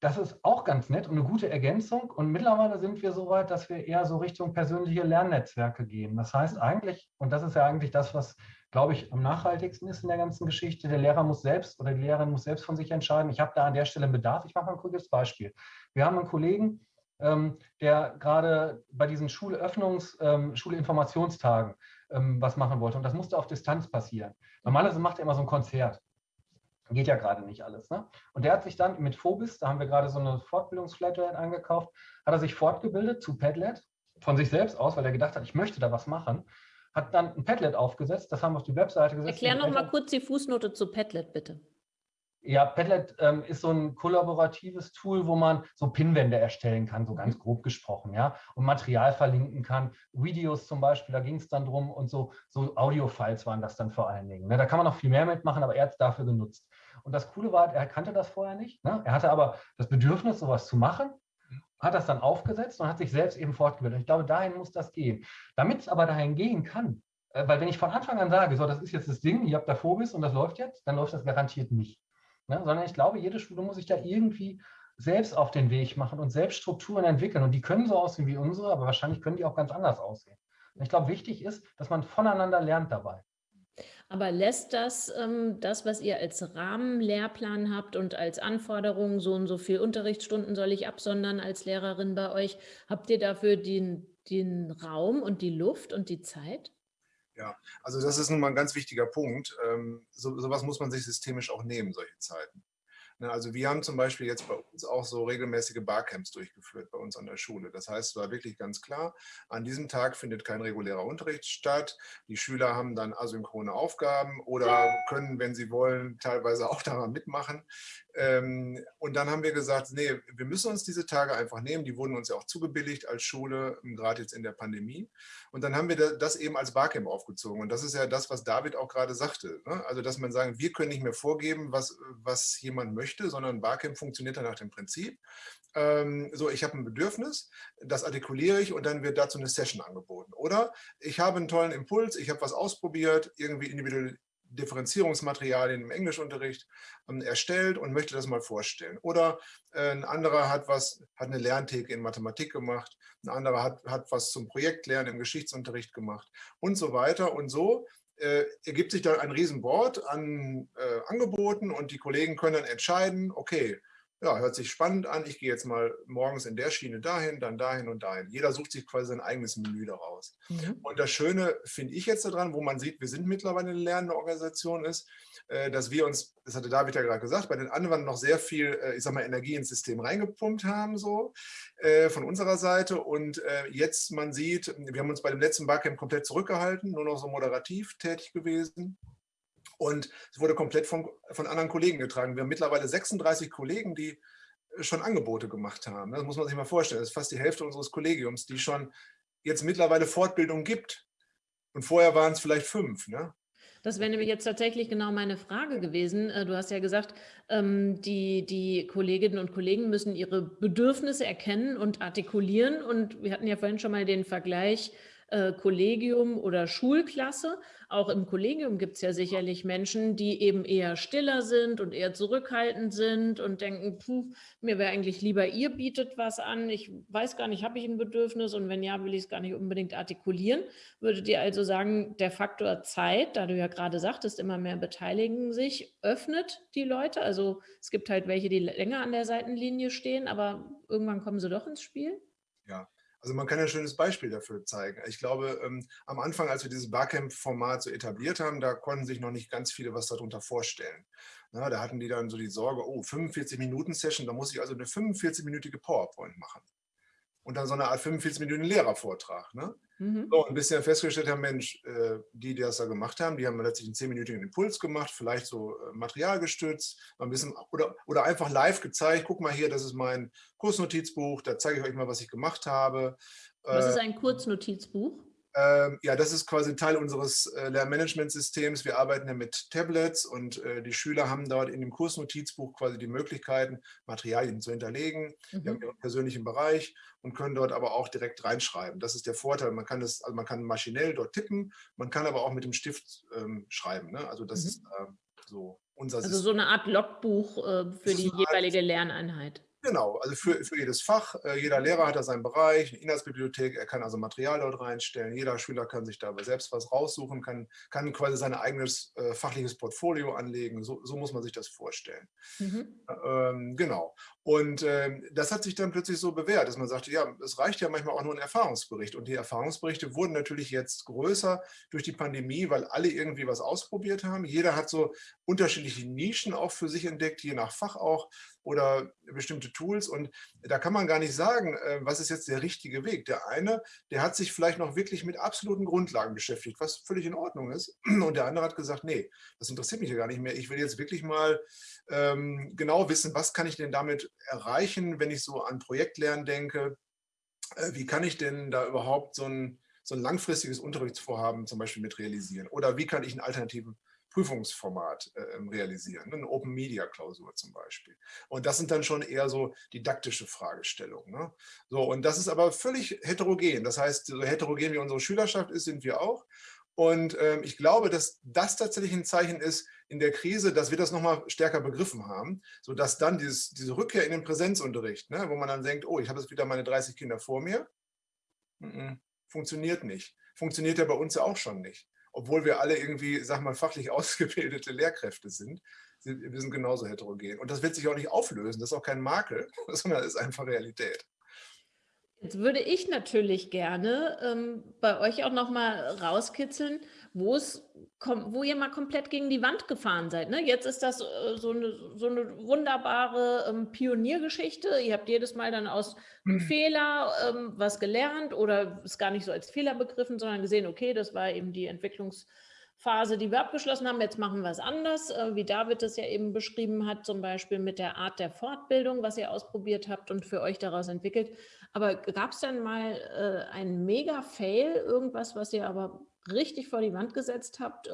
das ist auch ganz nett und eine gute Ergänzung. Und mittlerweile sind wir so weit, dass wir eher so Richtung persönliche Lernnetzwerke gehen. Das heißt eigentlich, und das ist ja eigentlich das, was, glaube ich, am nachhaltigsten ist in der ganzen Geschichte, der Lehrer muss selbst oder die Lehrerin muss selbst von sich entscheiden, ich habe da an der Stelle einen Bedarf. Ich mache mal ein kurzes Beispiel. Wir haben einen Kollegen, der gerade bei diesen Schulöffnungs-, ähm, Schulinformationstagen ähm, was machen wollte. Und das musste auf Distanz passieren. Normalerweise macht er immer so ein Konzert. Geht ja gerade nicht alles. Ne? Und der hat sich dann mit Phobis, da haben wir gerade so eine Fortbildungsflatrate angekauft, hat er sich fortgebildet zu Padlet von sich selbst aus, weil er gedacht hat, ich möchte da was machen. Hat dann ein Padlet aufgesetzt, das haben wir auf die Webseite gesetzt. Erklär noch mal kurz die Fußnote zu Padlet, bitte. Ja, Padlet ähm, ist so ein kollaboratives Tool, wo man so Pinwände erstellen kann, so ganz mhm. grob gesprochen, ja, und Material verlinken kann. Videos zum Beispiel, da ging es dann drum und so, so Audio-Files waren das dann vor allen Dingen. Ne? Da kann man noch viel mehr mitmachen, aber er hat es dafür genutzt. Und das Coole war, er kannte das vorher nicht. Ne? Er hatte aber das Bedürfnis, sowas zu machen, hat das dann aufgesetzt und hat sich selbst eben fortgebildet. Ich glaube, dahin muss das gehen. Damit es aber dahin gehen kann, äh, weil wenn ich von Anfang an sage, so, das ist jetzt das Ding, ihr habt da Phobis und das läuft jetzt, dann läuft das garantiert nicht. Ne? Sondern ich glaube, jede Schule muss sich da irgendwie selbst auf den Weg machen und selbst Strukturen entwickeln. Und die können so aussehen wie unsere, aber wahrscheinlich können die auch ganz anders aussehen. Und ich glaube, wichtig ist, dass man voneinander lernt dabei. Aber lässt das, ähm, das, was ihr als Rahmenlehrplan habt und als Anforderung, so und so viel Unterrichtsstunden soll ich absondern als Lehrerin bei euch, habt ihr dafür den, den Raum und die Luft und die Zeit? Ja, also das ist nun mal ein ganz wichtiger Punkt. Ähm, so, sowas muss man sich systemisch auch nehmen, solche Zeiten. Ne, also wir haben zum Beispiel jetzt bei uns auch so regelmäßige Barcamps durchgeführt bei uns an der Schule. Das heißt, es war wirklich ganz klar, an diesem Tag findet kein regulärer Unterricht statt. Die Schüler haben dann asynchrone Aufgaben oder können, wenn sie wollen, teilweise auch daran mitmachen. Ähm, und dann haben wir gesagt, nee, wir müssen uns diese Tage einfach nehmen. Die wurden uns ja auch zugebilligt als Schule, gerade jetzt in der Pandemie. Und dann haben wir das eben als Barcamp aufgezogen. Und das ist ja das, was David auch gerade sagte. Ne? Also, dass man sagen, wir können nicht mehr vorgeben, was, was jemand möchte sondern Barcamp funktioniert dann nach dem Prinzip. Ähm, so, ich habe ein Bedürfnis, das artikuliere ich und dann wird dazu eine Session angeboten. Oder ich habe einen tollen Impuls, ich habe was ausprobiert, irgendwie Differenzierungsmaterialien im Englischunterricht ähm, erstellt und möchte das mal vorstellen. Oder äh, ein anderer hat was, hat eine Lerntheke in Mathematik gemacht, ein anderer hat, hat was zum Projektlernen im Geschichtsunterricht gemacht und so weiter. Und so äh, ergibt sich da ein Riesenboard an äh, Angeboten und die Kollegen können dann entscheiden, okay, ja, hört sich spannend an, ich gehe jetzt mal morgens in der Schiene dahin, dann dahin und dahin. Jeder sucht sich quasi sein eigenes Menü daraus. Mhm. Und das Schöne finde ich jetzt daran, wo man sieht, wir sind mittlerweile eine lernende Organisation ist, äh, dass wir uns, das hatte David ja gerade gesagt, bei den anderen noch sehr viel, äh, ich sag mal, Energie ins System reingepumpt haben, so äh, von unserer Seite. Und jetzt man sieht, wir haben uns bei dem letzten Barcamp komplett zurückgehalten, nur noch so moderativ tätig gewesen. Und es wurde komplett von, von anderen Kollegen getragen. Wir haben mittlerweile 36 Kollegen, die schon Angebote gemacht haben. Das muss man sich mal vorstellen. Das ist fast die Hälfte unseres Kollegiums, die schon jetzt mittlerweile Fortbildung gibt. Und vorher waren es vielleicht fünf. Ne? Das wäre nämlich jetzt tatsächlich genau meine Frage gewesen. Äh, du hast ja gesagt, ähm, die, die Kolleginnen und Kollegen müssen ihre Bedürfnisse erkennen und artikulieren. Und wir hatten ja vorhin schon mal den Vergleich äh, Kollegium oder Schulklasse. Auch im Kollegium gibt es ja sicherlich Menschen, die eben eher stiller sind und eher zurückhaltend sind und denken, puh, mir wäre eigentlich lieber, ihr bietet was an. Ich weiß gar nicht, habe ich ein Bedürfnis und wenn ja, will ich es gar nicht unbedingt artikulieren. Würdet ihr also sagen, der Faktor Zeit, da du ja gerade sagtest, immer mehr beteiligen sich, öffnet die Leute? Also es gibt halt welche, die länger an der Seitenlinie stehen, aber irgendwann kommen sie doch ins Spiel? Ja, also man kann ein schönes Beispiel dafür zeigen. Ich glaube, ähm, am Anfang, als wir dieses Barcamp-Format so etabliert haben, da konnten sich noch nicht ganz viele was darunter vorstellen. Na, da hatten die dann so die Sorge, oh, 45-Minuten-Session, da muss ich also eine 45-minütige PowerPoint machen und dann so eine Art 45 Minuten Lehrervortrag. Ne? Mhm. So, und bis sie dann festgestellt haben, Mensch, äh, die, die das da gemacht haben, die haben letztlich einen 10-minütigen Impuls gemacht, vielleicht so äh, materialgestützt, mal ein bisschen, oder, oder einfach live gezeigt, guck mal hier, das ist mein Kursnotizbuch, da zeige ich euch mal, was ich gemacht habe. Was ist äh, ein Kurznotizbuch? Ähm, ja, das ist quasi Teil unseres äh, Lernmanagementsystems. Wir arbeiten ja mit Tablets und äh, die Schüler haben dort in dem Kursnotizbuch quasi die Möglichkeiten, Materialien zu hinterlegen. Mhm. Wir haben ihren persönlichen Bereich und können dort aber auch direkt reinschreiben. Das ist der Vorteil. Man kann das, also man kann maschinell dort tippen, man kann aber auch mit dem Stift ähm, schreiben. Ne? Also das mhm. ist äh, so unser Also System. so eine Art Logbuch äh, für die jeweilige Lerneinheit. Genau, also für, für jedes Fach. Äh, jeder Lehrer hat da seinen Bereich, eine Inhaltsbibliothek, er kann also Material dort reinstellen. Jeder Schüler kann sich dabei selbst was raussuchen, kann, kann quasi sein eigenes äh, fachliches Portfolio anlegen. So, so, muss man sich das vorstellen. Mhm. Ähm, genau. Und ähm, das hat sich dann plötzlich so bewährt, dass man sagte, ja, es reicht ja manchmal auch nur ein Erfahrungsbericht. Und die Erfahrungsberichte wurden natürlich jetzt größer durch die Pandemie, weil alle irgendwie was ausprobiert haben. Jeder hat so unterschiedliche Nischen auch für sich entdeckt, je nach Fach auch oder bestimmte Tools. Und da kann man gar nicht sagen, äh, was ist jetzt der richtige Weg. Der eine, der hat sich vielleicht noch wirklich mit absoluten Grundlagen beschäftigt, was völlig in Ordnung ist. Und der andere hat gesagt, nee, das interessiert mich ja gar nicht mehr. Ich will jetzt wirklich mal ähm, genau wissen, was kann ich denn damit erreichen, wenn ich so an Projektlernen denke. Äh, wie kann ich denn da überhaupt so ein, so ein langfristiges Unterrichtsvorhaben zum Beispiel mit realisieren? Oder wie kann ich einen alternativen Prüfungsformat äh, ähm, realisieren, eine Open Media Klausur zum Beispiel. Und das sind dann schon eher so didaktische Fragestellungen. Ne? So, und das ist aber völlig heterogen. Das heißt, so heterogen wie unsere Schülerschaft ist, sind wir auch. Und ähm, ich glaube, dass das tatsächlich ein Zeichen ist in der Krise, dass wir das nochmal stärker begriffen haben, sodass dann dieses, diese Rückkehr in den Präsenzunterricht, ne, wo man dann denkt, oh, ich habe jetzt wieder meine 30 Kinder vor mir, mm -mm, funktioniert nicht. Funktioniert ja bei uns ja auch schon nicht obwohl wir alle irgendwie, sag mal, fachlich ausgebildete Lehrkräfte sind, wir sind genauso heterogen. Und das wird sich auch nicht auflösen, das ist auch kein Makel, sondern ist einfach Realität. Jetzt würde ich natürlich gerne ähm, bei euch auch noch mal rauskitzeln, wo es wo ihr mal komplett gegen die Wand gefahren seid. Ne? Jetzt ist das äh, so, eine, so eine wunderbare ähm, Pioniergeschichte. Ihr habt jedes Mal dann aus einem mhm. Fehler ähm, was gelernt oder es gar nicht so als Fehler begriffen, sondern gesehen, okay, das war eben die Entwicklungsphase, die wir abgeschlossen haben. Jetzt machen wir es anders, äh, wie David es ja eben beschrieben hat, zum Beispiel mit der Art der Fortbildung, was ihr ausprobiert habt und für euch daraus entwickelt. Aber gab es dann mal äh, einen Mega-Fail, irgendwas, was ihr aber richtig vor die Wand gesetzt habt, äh,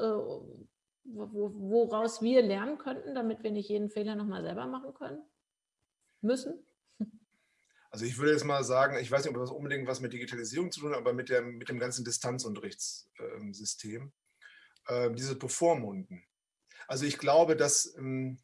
woraus wir lernen könnten, damit wir nicht jeden Fehler nochmal selber machen können, müssen? Also ich würde jetzt mal sagen, ich weiß nicht, ob das unbedingt was mit Digitalisierung zu tun hat, aber mit, der, mit dem ganzen Distanzunterrichtssystem. Ähm, diese Bevormunden. Also ich glaube, dass, ähm,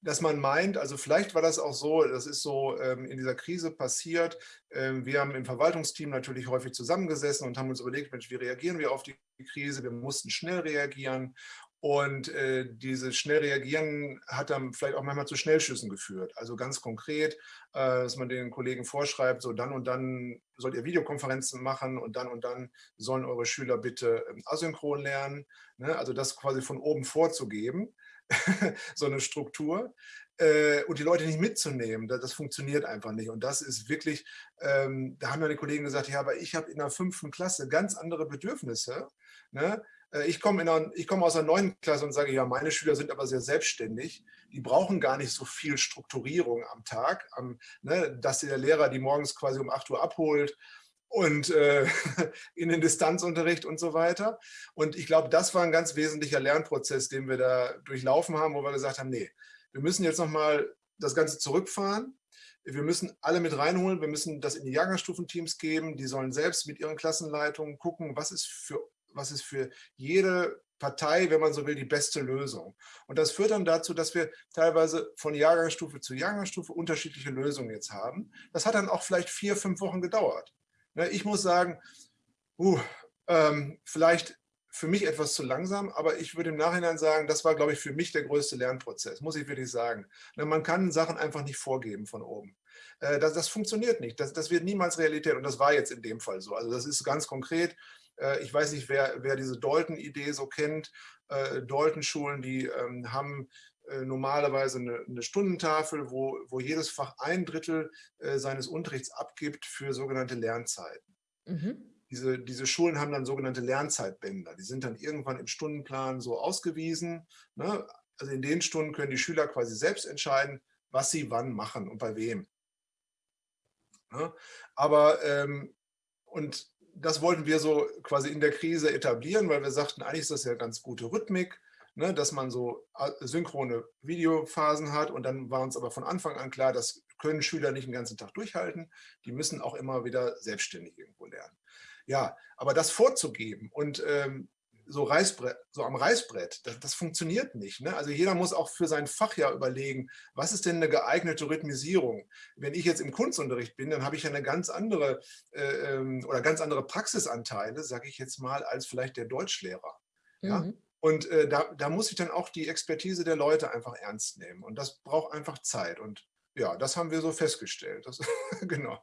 dass man meint, also vielleicht war das auch so, das ist so ähm, in dieser Krise passiert. Wir haben im Verwaltungsteam natürlich häufig zusammengesessen und haben uns überlegt, Mensch, wie reagieren wir auf die Krise? Wir mussten schnell reagieren und äh, dieses schnell reagieren hat dann vielleicht auch manchmal zu Schnellschüssen geführt. Also ganz konkret, äh, dass man den Kollegen vorschreibt, so dann und dann sollt ihr Videokonferenzen machen und dann und dann sollen eure Schüler bitte ähm, asynchron lernen. Ne? Also das quasi von oben vorzugeben, so eine Struktur. Äh, und die Leute nicht mitzunehmen, das, das, funktioniert einfach nicht. Und das ist wirklich, ähm, da haben ja die Kollegen gesagt, ja, aber ich habe in der fünften Klasse ganz andere Bedürfnisse. Ne? Äh, ich komme, in aus der neunten Klasse und sage, ja, meine Schüler sind aber sehr selbstständig. Die brauchen gar nicht so viel Strukturierung am Tag, am, ne, dass der Lehrer die morgens quasi um 8 Uhr abholt und äh, in den Distanzunterricht und so weiter. Und ich glaube, das war ein ganz wesentlicher Lernprozess, den wir da durchlaufen haben, wo wir gesagt haben, nee, wir müssen jetzt nochmal das Ganze zurückfahren. Wir müssen alle mit reinholen, wir müssen das in die Jahrgangsstufenteams geben, die sollen selbst mit ihren Klassenleitungen gucken, was ist für was ist für jede Partei, wenn man so will, die beste Lösung. Und das führt dann dazu, dass wir teilweise von Jahrgangsstufe zu Jahrgangsstufe unterschiedliche Lösungen jetzt haben. Das hat dann auch vielleicht vier, fünf Wochen gedauert. Ne, ich muss sagen, uh, vielleicht für mich etwas zu langsam, aber ich würde im Nachhinein sagen, das war, glaube ich, für mich der größte Lernprozess, muss ich wirklich sagen. Ne, man kann Sachen einfach nicht vorgeben von oben. Äh, das, das funktioniert nicht, das, das wird niemals Realität und das war jetzt in dem Fall so. Also das ist ganz konkret, ich weiß nicht, wer, wer diese Dalton-Idee so kennt. Äh, Dalton-Schulen, die ähm, haben äh, normalerweise eine, eine, Stundentafel, wo, wo jedes Fach ein Drittel seines Unterrichts abgibt für sogenannte Lernzeiten. Mhm. Diese, diese Schulen haben dann sogenannte Lernzeitbänder. Die sind dann irgendwann im Stundenplan so ausgewiesen. Ne? Also in den Stunden können die Schüler quasi selbst entscheiden, was sie wann machen und bei wem. Ne? Aber, ähm, und das wollten wir so quasi in der Krise etablieren, weil wir sagten, eigentlich ist das ja ganz gute Rhythmik, ne, dass man so synchrone Videophasen hat. Und dann war uns aber von Anfang an klar, das können Schüler nicht den ganzen Tag durchhalten. Die müssen auch immer wieder selbstständig irgendwo lernen. Ja, aber das vorzugeben und ähm, so, Reißbrett, so am Reißbrett, das, das funktioniert nicht. Ne? Also jeder muss auch für sein Fach ja überlegen, was ist denn eine geeignete Rhythmisierung? Wenn ich jetzt im Kunstunterricht bin, dann habe ich ja eine ganz andere äh, ähm, oder ganz andere Praxisanteile, sage ich jetzt mal, als vielleicht der Deutschlehrer. Ja? Mhm. Und äh, da, da muss ich dann auch die Expertise der Leute einfach ernst nehmen. Und das braucht einfach Zeit. Und ja, das haben wir so festgestellt. Das, genau.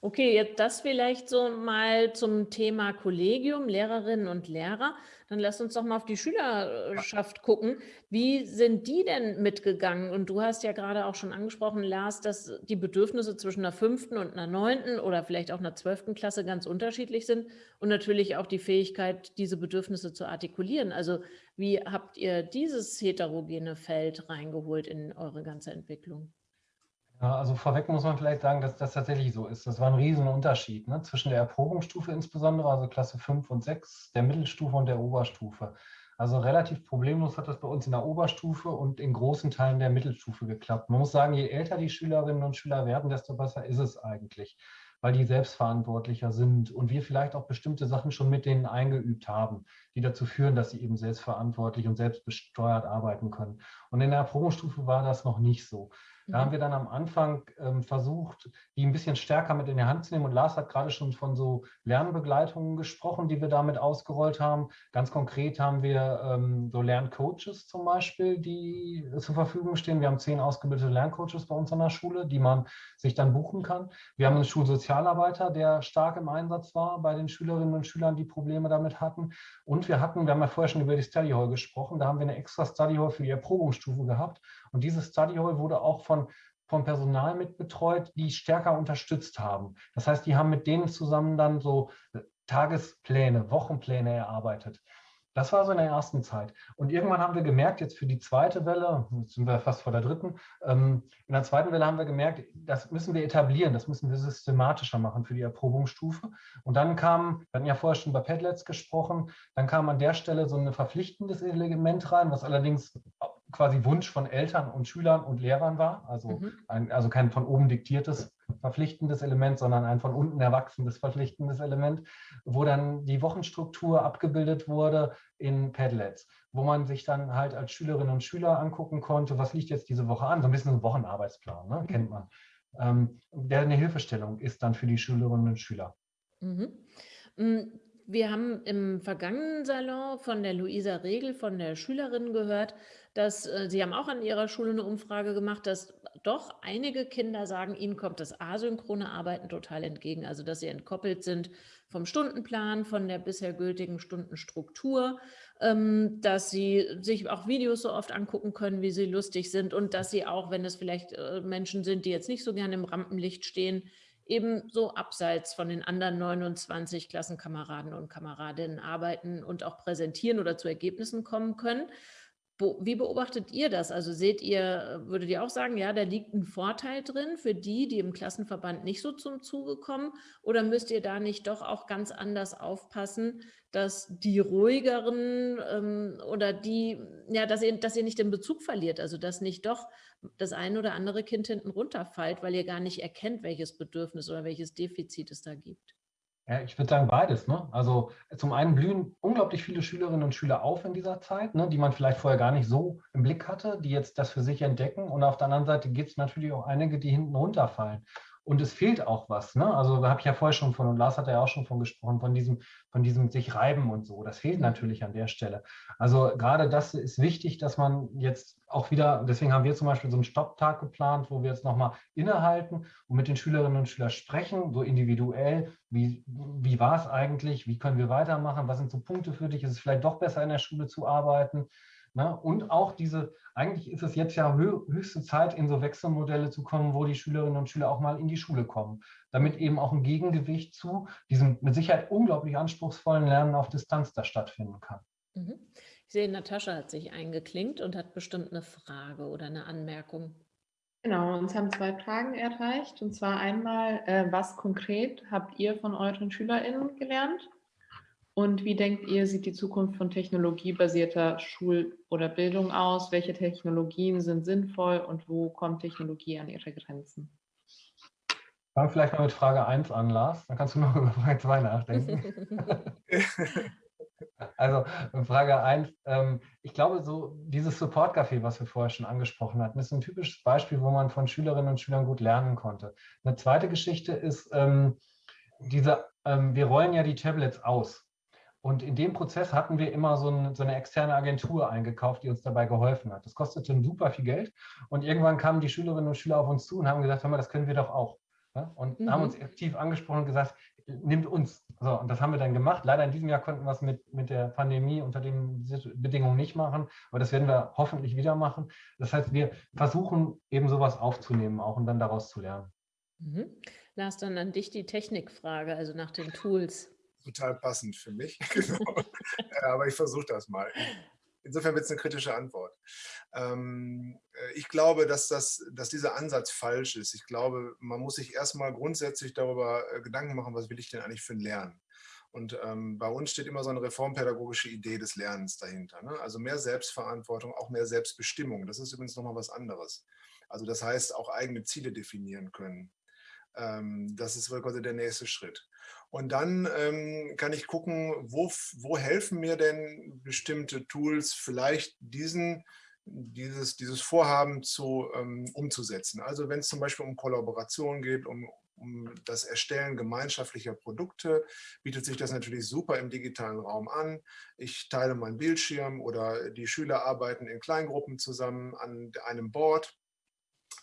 Okay, jetzt das vielleicht so mal zum Thema Kollegium, Lehrerinnen und Lehrer. Dann lass uns doch mal auf die Schülerschaft gucken. Wie sind die denn mitgegangen? Und du hast ja gerade auch schon angesprochen, Lars, dass die Bedürfnisse zwischen einer fünften und einer neunten oder vielleicht auch einer zwölften Klasse ganz unterschiedlich sind und natürlich auch die Fähigkeit, diese Bedürfnisse zu artikulieren. Also wie habt ihr dieses heterogene Feld reingeholt in eure ganze Entwicklung? Ja, also vorweg muss man vielleicht sagen, dass das tatsächlich so ist. Das war ein Riesenunterschied ne? zwischen der Erprobungsstufe insbesondere, also Klasse 5 und 6, der Mittelstufe und der Oberstufe. Also relativ problemlos hat das bei uns in der Oberstufe und in großen Teilen der Mittelstufe geklappt. Man muss sagen, je älter die Schülerinnen und Schüler werden, desto besser ist es eigentlich, weil die selbstverantwortlicher sind und wir vielleicht auch bestimmte Sachen schon mit denen eingeübt haben, die dazu führen, dass sie eben selbstverantwortlich und selbstbesteuert arbeiten können. Und in der Erprobungsstufe war das noch nicht so. Da haben wir dann am Anfang ähm, versucht, die ein bisschen stärker mit in die Hand zu nehmen. Und Lars hat gerade schon von so Lernbegleitungen gesprochen, die wir damit ausgerollt haben. Ganz konkret haben wir ähm, so Lerncoaches zum Beispiel, die zur Verfügung stehen. Wir haben zehn ausgebildete Lerncoaches bei uns an der Schule, die man sich dann buchen kann. Wir haben einen Schulsozialarbeiter, der stark im Einsatz war bei den Schülerinnen und Schülern, die Probleme damit hatten. Und wir hatten, wir haben ja vorher schon über die Study Hall gesprochen, da haben wir eine extra Study Hall für die Erprobungsstufe gehabt. Und diese Study Hall wurde auch von von Personal mitbetreut, die stärker unterstützt haben. Das heißt, die haben mit denen zusammen dann so äh, Tagespläne, Wochenpläne erarbeitet. Das war so in der ersten Zeit. Und irgendwann haben wir gemerkt, jetzt für die zweite Welle, jetzt sind wir fast vor der dritten, ähm, in der zweiten Welle haben wir gemerkt, das müssen wir etablieren, das müssen wir systematischer machen für die Erprobungsstufe. Und dann kam, wir hatten ja vorher schon bei Padlets gesprochen, dann kam an der Stelle so ein verpflichtendes Element rein, was allerdings quasi Wunsch von Eltern und Schülern und Lehrern war, also, mhm. ein, also kein von oben diktiertes verpflichtendes Element, sondern ein von unten erwachsenes verpflichtendes Element, wo dann die Wochenstruktur abgebildet wurde in Padlets, wo man sich dann halt als Schülerinnen und Schüler angucken konnte, was liegt jetzt diese Woche an, so ein bisschen ein Wochenarbeitsplan, ne? kennt man. Ähm, der eine Hilfestellung ist dann für die Schülerinnen und Schüler. Mhm. Wir haben im vergangenen Salon von der Luisa Regel, von der Schülerin gehört, dass äh, Sie haben auch an Ihrer Schule eine Umfrage gemacht, dass doch einige Kinder sagen, ihnen kommt das asynchrone Arbeiten total entgegen. Also, dass sie entkoppelt sind vom Stundenplan, von der bisher gültigen Stundenstruktur, ähm, dass sie sich auch Videos so oft angucken können, wie sie lustig sind und dass sie auch, wenn es vielleicht äh, Menschen sind, die jetzt nicht so gerne im Rampenlicht stehen, eben so abseits von den anderen 29 Klassenkameraden und Kameradinnen arbeiten und auch präsentieren oder zu Ergebnissen kommen können. Wie beobachtet ihr das? Also seht ihr, würdet ihr auch sagen, ja, da liegt ein Vorteil drin für die, die im Klassenverband nicht so zum Zuge kommen? Oder müsst ihr da nicht doch auch ganz anders aufpassen, dass die ruhigeren ähm, oder die, ja, dass ihr, dass ihr nicht den Bezug verliert, also dass nicht doch das eine oder andere Kind hinten runterfällt, weil ihr gar nicht erkennt, welches Bedürfnis oder welches Defizit es da gibt? Ja, ich würde sagen beides. Ne? Also zum einen blühen unglaublich viele Schülerinnen und Schüler auf in dieser Zeit, ne, die man vielleicht vorher gar nicht so im Blick hatte, die jetzt das für sich entdecken. Und auf der anderen Seite gibt es natürlich auch einige, die hinten runterfallen. Und es fehlt auch was. Ne? Also da habe ich ja vorher schon von, und Lars hat ja auch schon von gesprochen, von diesem, von diesem sich reiben und so. Das fehlt natürlich an der Stelle. Also gerade das ist wichtig, dass man jetzt auch wieder, deswegen haben wir zum Beispiel so einen Stopptag geplant, wo wir jetzt nochmal innehalten und mit den Schülerinnen und Schülern sprechen, so individuell, wie, wie war es eigentlich, wie können wir weitermachen, was sind so Punkte für dich, ist es vielleicht doch besser in der Schule zu arbeiten. Ne? Und auch diese, eigentlich ist es jetzt ja höchste Zeit, in so Wechselmodelle zu kommen, wo die Schülerinnen und Schüler auch mal in die Schule kommen, damit eben auch ein Gegengewicht zu diesem mit Sicherheit unglaublich anspruchsvollen Lernen auf Distanz da stattfinden kann. Mhm. Ich sehe, Natascha hat sich eingeklinkt und hat bestimmt eine Frage oder eine Anmerkung. Genau, uns haben zwei Fragen erreicht. Und zwar einmal, äh, was konkret habt ihr von euren SchülerInnen gelernt? Und wie denkt ihr, sieht die Zukunft von technologiebasierter Schul- oder Bildung aus? Welche Technologien sind sinnvoll und wo kommt Technologie an ihre Grenzen? Fangen vielleicht mal mit Frage 1 an, Lars. Dann kannst du noch über Frage 2 nachdenken. also Frage 1. Ähm, ich glaube, so dieses Support-Café, was wir vorher schon angesprochen hatten, ist ein typisches Beispiel, wo man von Schülerinnen und Schülern gut lernen konnte. Eine zweite Geschichte ist, ähm, diese, ähm, wir rollen ja die Tablets aus. Und in dem Prozess hatten wir immer so, ein, so, eine externe Agentur eingekauft, die uns dabei geholfen hat. Das kostete super viel Geld. Und irgendwann kamen die Schülerinnen und Schüler auf uns zu und haben gesagt, hör mal, das können wir doch auch. Und mhm. haben uns aktiv angesprochen und gesagt, nimmt uns. So, und das haben wir dann gemacht. Leider in diesem Jahr konnten wir es mit, mit der Pandemie unter den Bedingungen nicht machen, aber das werden wir hoffentlich wieder machen. Das heißt, wir versuchen eben sowas aufzunehmen auch und dann daraus zu lernen. Mhm. Lars, dann an dich die Technikfrage, also nach den Tools total passend für mich. genau. Aber ich versuche das mal. Insofern wird es eine kritische Antwort. Ähm, äh, ich glaube, dass, das, dass dieser Ansatz falsch ist. Ich glaube, man muss sich erstmal grundsätzlich darüber äh, Gedanken machen, was will ich denn eigentlich für ein Lernen? Und ähm, bei uns steht immer so eine reformpädagogische Idee des Lernens dahinter. Ne? Also mehr Selbstverantwortung, auch mehr Selbstbestimmung. Das ist übrigens nochmal was anderes. Also das heißt, auch eigene Ziele definieren können. Ähm, das ist quasi der nächste Schritt. Und dann ähm, kann ich gucken, wo, wo helfen mir denn bestimmte Tools vielleicht diesen, dieses, dieses Vorhaben zu, ähm, umzusetzen. Also wenn es zum Beispiel um Kollaboration geht, um, um das Erstellen gemeinschaftlicher Produkte, bietet sich das natürlich super im digitalen Raum an. Ich teile meinen Bildschirm oder die Schüler arbeiten in Kleingruppen zusammen an einem Board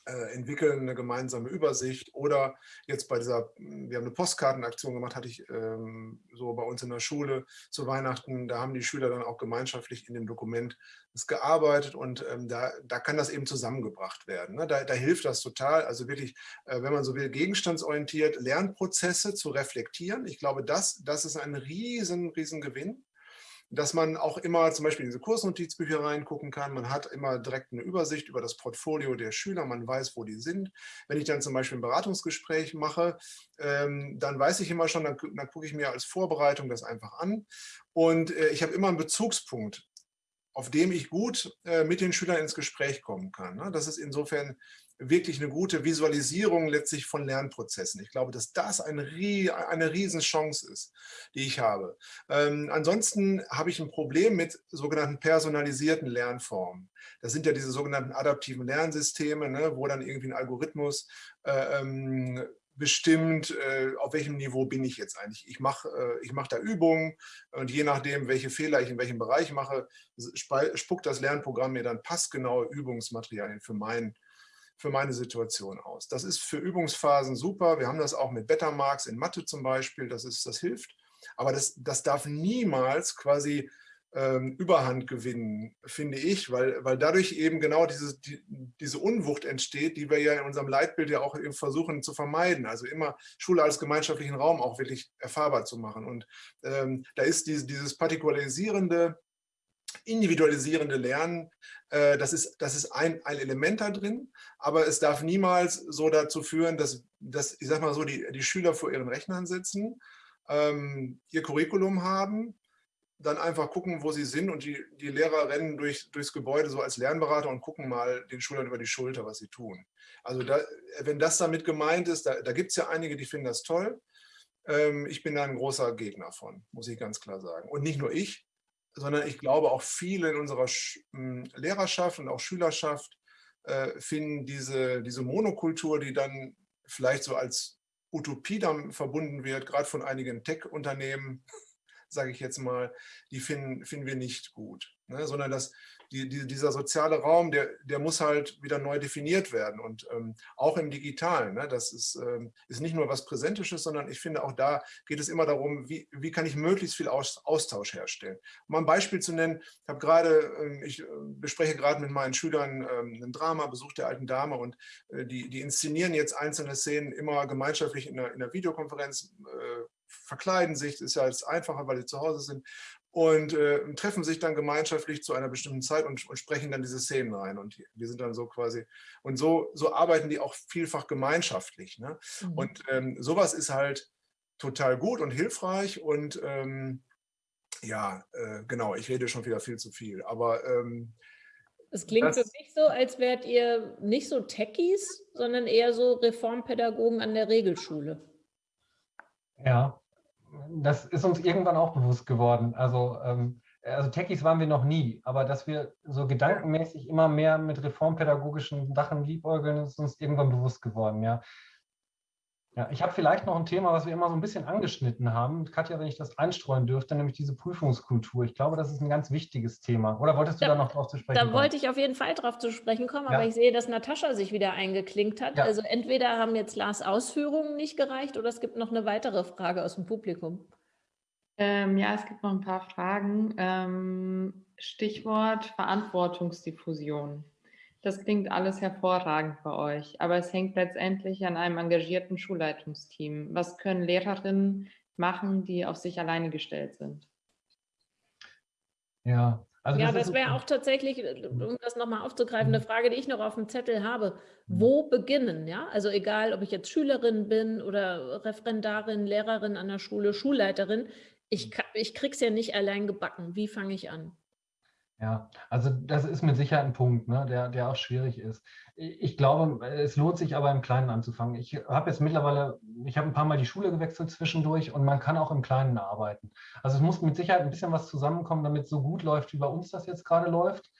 äh, entwickeln eine gemeinsame Übersicht oder jetzt bei dieser, hm, wir haben eine Postkartenaktion gemacht, hatte ich ähm, so bei uns in der Schule zu Weihnachten, da haben die Schüler dann auch gemeinschaftlich in dem Dokument das gearbeitet und ähm, da, da kann das eben zusammengebracht werden. Ne? Da, da hilft das total, also wirklich, äh, wenn man so will, gegenstandsorientiert Lernprozesse zu reflektieren. Ich glaube, das, das ist ein riesen, riesen Gewinn dass man auch immer zum Beispiel in diese Kursnotizbücher reingucken kann. Man hat immer direkt eine Übersicht über das Portfolio der Schüler, man weiß, wo die sind. Wenn ich dann zum Beispiel ein Beratungsgespräch mache, ähm, dann weiß ich immer schon, dann, dann gucke ich mir als Vorbereitung das einfach an. Und äh, ich habe immer einen Bezugspunkt auf dem ich gut äh, mit den Schülern ins Gespräch kommen kann. Ne? Das ist insofern wirklich eine gute Visualisierung letztlich von Lernprozessen. Ich glaube, dass das eine, eine Riesenchance ist, die ich habe. Ähm, ansonsten habe ich ein Problem mit sogenannten personalisierten Lernformen. Das sind ja diese sogenannten adaptiven Lernsysteme, ne, wo dann irgendwie ein Algorithmus äh, ähm, bestimmt, äh, auf welchem Niveau bin ich jetzt eigentlich. Ich mache äh, mach da Übungen und je nachdem, welche Fehler ich in welchem Bereich mache, spuckt das Lernprogramm mir dann passgenaue Übungsmaterialien für, mein, für meine Situation aus. Das ist für Übungsphasen super. Wir haben das auch mit Bettermarks in Mathe zum Beispiel, das, ist, das hilft. Aber das, das darf niemals quasi ähm, Überhand gewinnen, finde ich, weil, weil dadurch eben genau diese, die, diese Unwucht entsteht, die wir ja in unserem Leitbild ja auch versuchen zu vermeiden. Also immer Schule als gemeinschaftlichen Raum auch wirklich erfahrbar zu machen. Und ähm, da ist diese, dieses partikularisierende, individualisierende Lernen, äh, das ist, das ist ein, ein Element da drin, aber es darf niemals so dazu führen, dass, dass ich sag mal so, die, die Schüler vor ihren Rechnern sitzen, ähm, ihr Curriculum haben, dann einfach gucken, wo sie sind und die, die Lehrer rennen durch, durchs Gebäude so als Lernberater und gucken mal den Schülern über die Schulter, was sie tun. Also da, wenn das damit gemeint ist, da, da gibt es ja einige, die finden das toll. Ähm, ich bin da ein großer Gegner von, muss ich ganz klar sagen. Und nicht nur ich, sondern ich glaube auch viele in unserer Sch Lehrerschaft und auch Schülerschaft äh, finden diese, diese Monokultur, die dann vielleicht so als Utopie dann verbunden wird, gerade von einigen Tech-Unternehmen, sage ich jetzt mal, die finden, finden wir nicht gut. Ne? Sondern dass die, die, dieser soziale Raum, der, der muss halt wieder neu definiert werden. Und ähm, auch im Digitalen, ne? das ist, ähm, ist nicht nur was Präsentisches, sondern ich finde auch da geht es immer darum, wie, wie kann ich möglichst viel Aus, Austausch herstellen. Um ein Beispiel zu nennen, ich habe gerade, ähm, ich äh, bespreche gerade mit meinen Schülern ähm, ein Drama, Besuch der alten Dame und äh, die, die inszenieren jetzt einzelne Szenen immer gemeinschaftlich in der, in der Videokonferenz, äh, verkleiden sich, ist ja jetzt einfacher, weil sie zu Hause sind und äh, treffen sich dann gemeinschaftlich zu einer bestimmten Zeit und, und, sprechen dann diese Szenen rein. Und wir sind dann so quasi, und so, so arbeiten die auch vielfach gemeinschaftlich. Ne? Mhm. Und ähm, sowas ist halt total gut und hilfreich und ähm, ja, äh, genau, ich rede schon wieder viel zu viel, aber ähm, es klingt das, für mich so, als wärt ihr nicht so Techies, sondern eher so Reformpädagogen an der Regelschule. Ja, das ist uns irgendwann auch bewusst geworden. Also, ähm, also Techies waren wir noch nie, aber dass wir so gedankenmäßig immer mehr mit reformpädagogischen Sachen liebäugeln, ist uns irgendwann bewusst geworden, ja. Ja, ich habe vielleicht noch ein Thema, was wir immer so ein bisschen angeschnitten haben. Katja, wenn ich das einstreuen dürfte, nämlich diese Prüfungskultur. Ich glaube, das ist ein ganz wichtiges Thema. Oder wolltest du da, da noch drauf zu sprechen da kommen? Da wollte ich auf jeden Fall drauf zu sprechen kommen, ja. aber ich sehe, dass Natascha sich wieder eingeklinkt hat. Ja. Also entweder haben jetzt Lars Ausführungen nicht gereicht oder es gibt noch eine weitere Frage aus dem Publikum. Ähm, ja, es gibt noch ein paar Fragen. Ähm, Stichwort Verantwortungsdiffusion. Das klingt alles hervorragend bei euch, aber es hängt letztendlich an einem engagierten Schulleitungsteam. Was können Lehrerinnen machen, die auf sich alleine gestellt sind? Ja, also ja, das, das wäre auch tatsächlich, um das nochmal aufzugreifen, eine mhm. Frage, die ich noch auf dem Zettel habe. Mhm. Wo beginnen? Ja, also egal, ob ich jetzt Schülerin bin oder Referendarin, Lehrerin an der Schule, Schulleiterin, ich, mhm. ich krieg's ja nicht allein gebacken. Wie fange ich an? Ja, also das ist mit Sicherheit ein Punkt, ne, der, der auch schwierig ist. Ich glaube, es lohnt sich aber im Kleinen anzufangen. Ich habe jetzt mittlerweile, ich habe ein paar Mal die Schule gewechselt zwischendurch und man kann auch im Kleinen arbeiten. Also es muss mit Sicherheit ein bisschen was zusammenkommen, damit es so gut läuft, wie bei uns das jetzt gerade läuft.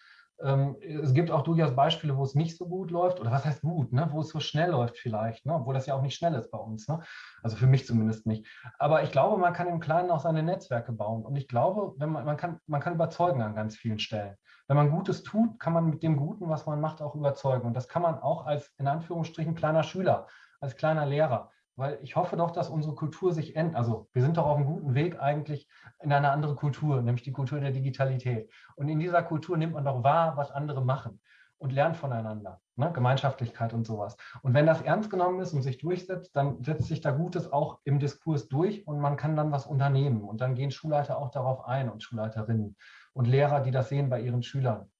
Ähm, es gibt auch durchaus Beispiele, wo es nicht so gut läuft, oder was heißt gut, ne? wo es so schnell läuft vielleicht, ne? obwohl das ja auch nicht schnell ist bei uns. Ne? Also für mich zumindest nicht. Aber ich glaube, man kann im Kleinen auch seine Netzwerke bauen. Und ich glaube, wenn man, man, kann, man kann überzeugen an ganz vielen Stellen. Wenn man Gutes tut, kann man mit dem Guten, was man macht, auch überzeugen. Und das kann man auch als in Anführungsstrichen kleiner Schüler, als kleiner Lehrer weil ich hoffe doch, dass unsere Kultur sich ändert. Also wir sind doch auf einem guten Weg eigentlich in eine andere Kultur, nämlich die Kultur der Digitalität. Und in dieser Kultur nimmt man doch wahr, was andere machen und lernt voneinander, ne? Gemeinschaftlichkeit und sowas. Und wenn das ernst genommen ist und sich durchsetzt, dann setzt sich da Gutes auch im Diskurs durch und man kann dann was unternehmen. Und dann gehen Schulleiter auch darauf ein und Schulleiterinnen und Lehrer, die das sehen bei ihren Schülern.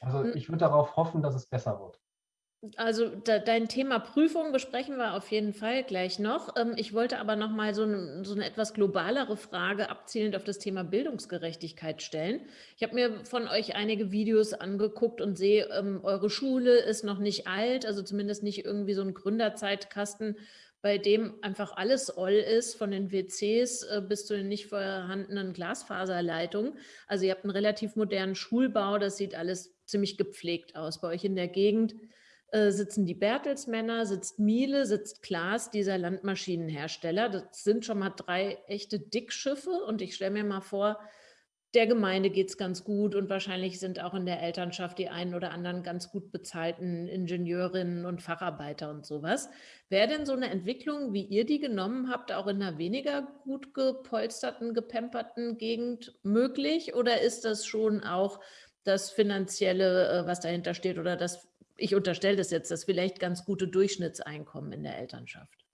Also hm. ich würde darauf hoffen, dass es besser wird. Also de, dein Thema Prüfung besprechen wir auf jeden Fall gleich noch. Ähm, ich wollte aber noch mal so, ein, so, eine etwas globalere Frage abzielend auf das Thema Bildungsgerechtigkeit stellen. Ich habe mir von euch einige Videos angeguckt und sehe, ähm, eure Schule ist noch nicht alt, also zumindest nicht irgendwie so ein Gründerzeitkasten, bei dem einfach alles all ist, von den WCs äh, bis zu den nicht vorhandenen Glasfaserleitungen. Also ihr habt einen relativ modernen Schulbau, das sieht alles ziemlich gepflegt aus. Bei euch in der Gegend äh, sitzen die Bertelsmänner, sitzt Miele, sitzt Klaas, dieser Landmaschinenhersteller. Das sind schon mal drei echte Dickschiffe und ich stelle mir mal vor, der Gemeinde geht es ganz gut und wahrscheinlich sind auch in der Elternschaft die einen oder anderen ganz gut bezahlten Ingenieurinnen und Facharbeiter und sowas. Wäre denn so eine Entwicklung, wie ihr die genommen habt, auch in einer weniger gut gepolsterten, gepemperten Gegend möglich? Oder ist das schon auch das Finanzielle, äh, was dahinter steht oder das ich unterstelle das jetzt, das vielleicht ganz gute Durchschnittseinkommen in der Elternschaft?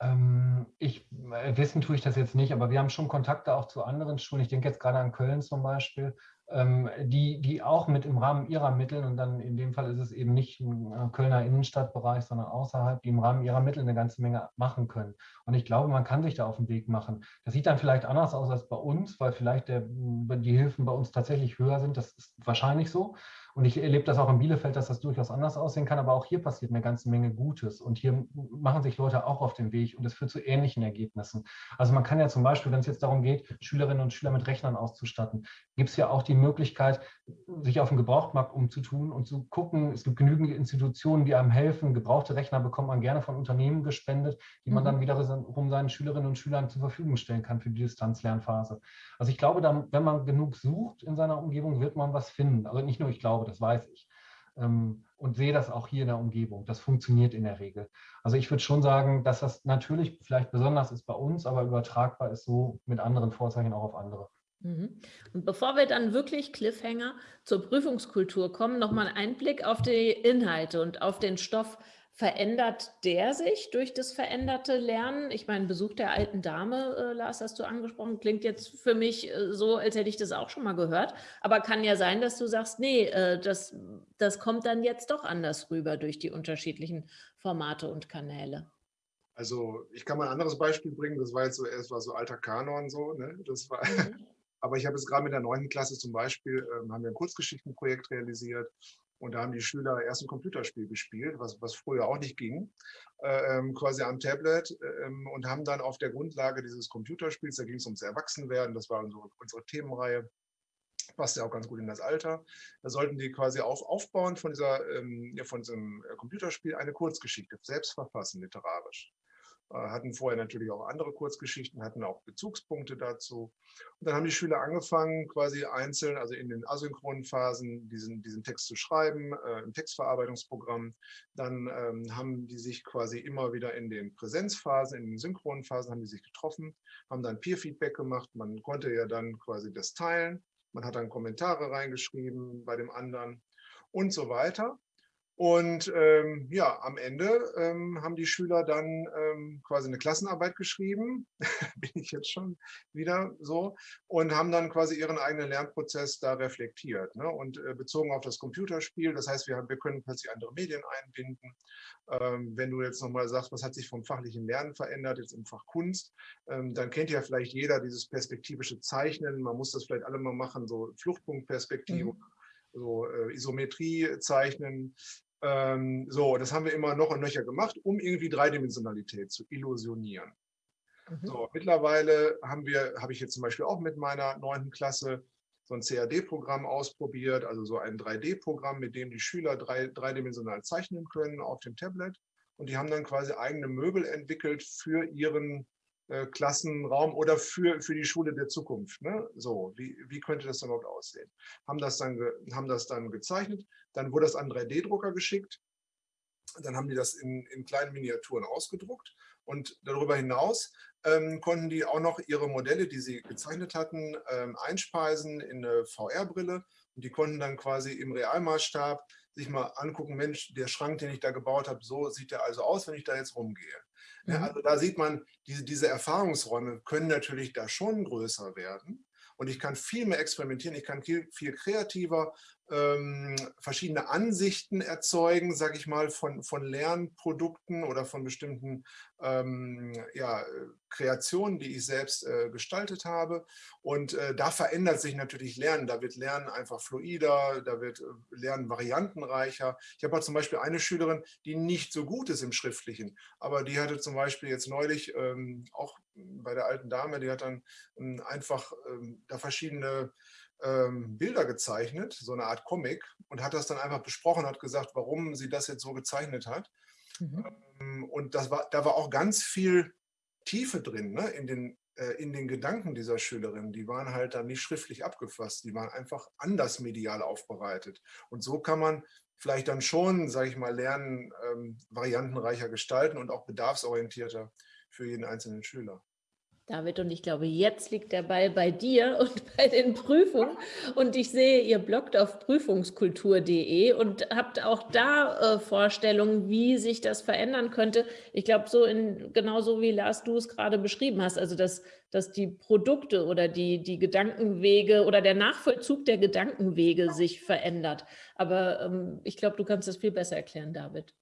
Ähm, ich, äh, wissen tue ich das jetzt nicht, aber wir haben schon Kontakte auch zu anderen Schulen. Ich denke jetzt gerade an Köln zum Beispiel, ähm, die, die auch mit im Rahmen ihrer Mittel, und dann in dem Fall ist es eben nicht ein äh, Kölner Innenstadtbereich, sondern außerhalb, die im Rahmen ihrer Mittel eine ganze Menge machen können. Und ich glaube, man kann sich da auf den Weg machen. Das sieht dann vielleicht anders aus als bei uns, weil vielleicht der, die Hilfen bei uns tatsächlich höher sind. Das ist wahrscheinlich so. Und ich erlebe das auch in Bielefeld, dass das durchaus anders aussehen kann, aber auch hier passiert eine ganze Menge Gutes. Und hier machen sich Leute auch auf den Weg und es führt zu ähnlichen Ergebnissen. Also man kann ja zum Beispiel, wenn es jetzt darum geht, Schülerinnen und Schüler mit Rechnern auszustatten, gibt es ja auch die Möglichkeit, sich auf den Gebrauchtmarkt umzutun und zu gucken, es gibt genügend Institutionen, die einem helfen. Gebrauchte Rechner bekommt man gerne von Unternehmen gespendet, die man mhm. dann wiederum seinen Schülerinnen und Schülern zur Verfügung stellen kann für die Distanzlernphase. Also ich glaube, dann, wenn man genug sucht in seiner Umgebung, wird man was finden. Also nicht nur ich glaube, das weiß ich. Ähm, und sehe das auch hier in der Umgebung. Das funktioniert in der Regel. Also ich würde schon sagen, dass das natürlich vielleicht besonders ist bei uns, aber übertragbar ist so mit anderen Vorzeichen auch auf andere. Mhm. Und bevor wir dann wirklich Cliffhanger zur Prüfungskultur kommen, nochmal ein Blick auf die Inhalte und auf den Stoff. Verändert der sich durch das veränderte Lernen? Ich meine, Besuch der alten Dame, äh, Lars, hast du angesprochen, klingt jetzt für mich äh, so, als hätte ich das auch schon mal gehört. Aber kann ja sein, dass du sagst, nee, äh, das, das kommt dann jetzt doch anders rüber durch die unterschiedlichen Formate und Kanäle. Also ich kann mal ein anderes Beispiel bringen, das war jetzt so, es war so alter Kanon so, ne? Das war, mhm. aber ich habe jetzt gerade mit der neunten Klasse zum Beispiel, ähm, haben wir ein Kurzgeschichtenprojekt realisiert und da haben die Schüler erst ein Computerspiel gespielt, was, was früher auch nicht ging, äh, ähm, quasi am Tablet äh, und haben dann auf der Grundlage dieses Computerspiels, da ging es ums Erwachsenwerden, das war unsere, unsere Themenreihe, passt ja auch ganz gut in das Alter. Da sollten die quasi auf, aufbauen von, dieser, ähm, ja, von diesem Computerspiel eine Kurzgeschichte, selbst verfassen, literarisch. Äh, hatten vorher natürlich auch andere Kurzgeschichten, hatten auch Bezugspunkte dazu. Und dann haben die Schüler angefangen, quasi einzeln, also in den asynchronen Phasen, diesen, diesen Text zu schreiben, äh, im Textverarbeitungsprogramm. Dann ähm, haben die sich quasi immer wieder in den Präsenzphasen, in den synchronen Phasen, haben die sich getroffen, haben dann Peer-Feedback gemacht. Man konnte ja dann quasi das teilen. Man hat dann Kommentare reingeschrieben bei dem anderen und so weiter. Und ähm, ja, am Ende ähm, haben die Schüler dann ähm, quasi eine Klassenarbeit geschrieben, bin ich jetzt schon wieder so, und haben dann quasi ihren eigenen Lernprozess da reflektiert. Ne? Und äh, bezogen auf das Computerspiel, das heißt, wir, wir können plötzlich andere Medien einbinden. Ähm, wenn du jetzt nochmal sagst, was hat sich vom fachlichen Lernen verändert, jetzt im Fach Kunst, ähm, dann kennt ja vielleicht jeder dieses perspektivische Zeichnen. Man muss das vielleicht alle mal machen, so Fluchtpunktperspektive. Mhm so äh, Isometrie zeichnen, ähm, so, das haben wir immer noch und nöcher gemacht, um irgendwie Dreidimensionalität zu illusionieren. Mhm. So, mittlerweile haben wir, habe ich jetzt zum Beispiel auch mit meiner neunten Klasse so ein CAD-Programm ausprobiert, also so ein 3D-Programm, mit dem die Schüler drei, dreidimensional zeichnen können auf dem Tablet. Und die haben dann quasi eigene Möbel entwickelt für ihren äh, Klassenraum oder für, für die Schule der Zukunft. Ne? So, wie, wie könnte das dann überhaupt aussehen? Haben das, dann haben das dann gezeichnet, dann wurde das an 3D-Drucker geschickt, dann haben die das in, in kleinen Miniaturen ausgedruckt und darüber hinaus ähm, konnten die auch noch ihre Modelle, die sie gezeichnet hatten, ähm, einspeisen in eine VR-Brille und die konnten dann quasi im Realmaßstab sich mal angucken, Mensch, der Schrank, den ich da gebaut habe, so sieht der also aus, wenn ich da jetzt rumgehe. Ja, mhm. also da sieht man, diese, diese Erfahrungsräume können natürlich da schon größer werden. Und ich kann viel mehr experimentieren, ich kann viel, viel kreativer ähm, verschiedene Ansichten erzeugen, sage ich mal, von, von Lernprodukten oder von bestimmten ähm, ja, Kreationen, die ich selbst äh, gestaltet habe. Und äh, da verändert sich natürlich Lernen. Da wird Lernen einfach fluider, da wird äh, Lernen variantenreicher. Ich habe zum Beispiel eine Schülerin, die nicht so gut ist im Schriftlichen, aber die hatte zum Beispiel jetzt neulich ähm, auch bei der alten Dame, die hat dann ähm, einfach ähm, da verschiedene ähm, Bilder gezeichnet, so eine Art Comic, und hat das dann einfach besprochen, hat gesagt, warum sie das jetzt so gezeichnet hat. Mhm. Ähm, und das war, da war auch ganz viel Tiefe drin ne, in, den, äh, in den Gedanken dieser Schülerin. Die waren halt dann nicht schriftlich abgefasst, die waren einfach anders medial aufbereitet. Und so kann man vielleicht dann schon, sage ich mal, lernen, ähm, variantenreicher gestalten und auch bedarfsorientierter für jeden einzelnen Schüler. David, und ich glaube, jetzt liegt der Ball bei dir und bei den Prüfungen. Und ich sehe, ihr bloggt auf prüfungskultur.de und habt auch da äh, Vorstellungen, wie sich das verändern könnte. Ich glaube, so in genauso wie Lars du es gerade beschrieben hast, also dass, dass die Produkte oder die, die Gedankenwege oder der Nachvollzug der Gedankenwege sich verändert. Aber ähm, ich glaube, du kannst das viel besser erklären, David.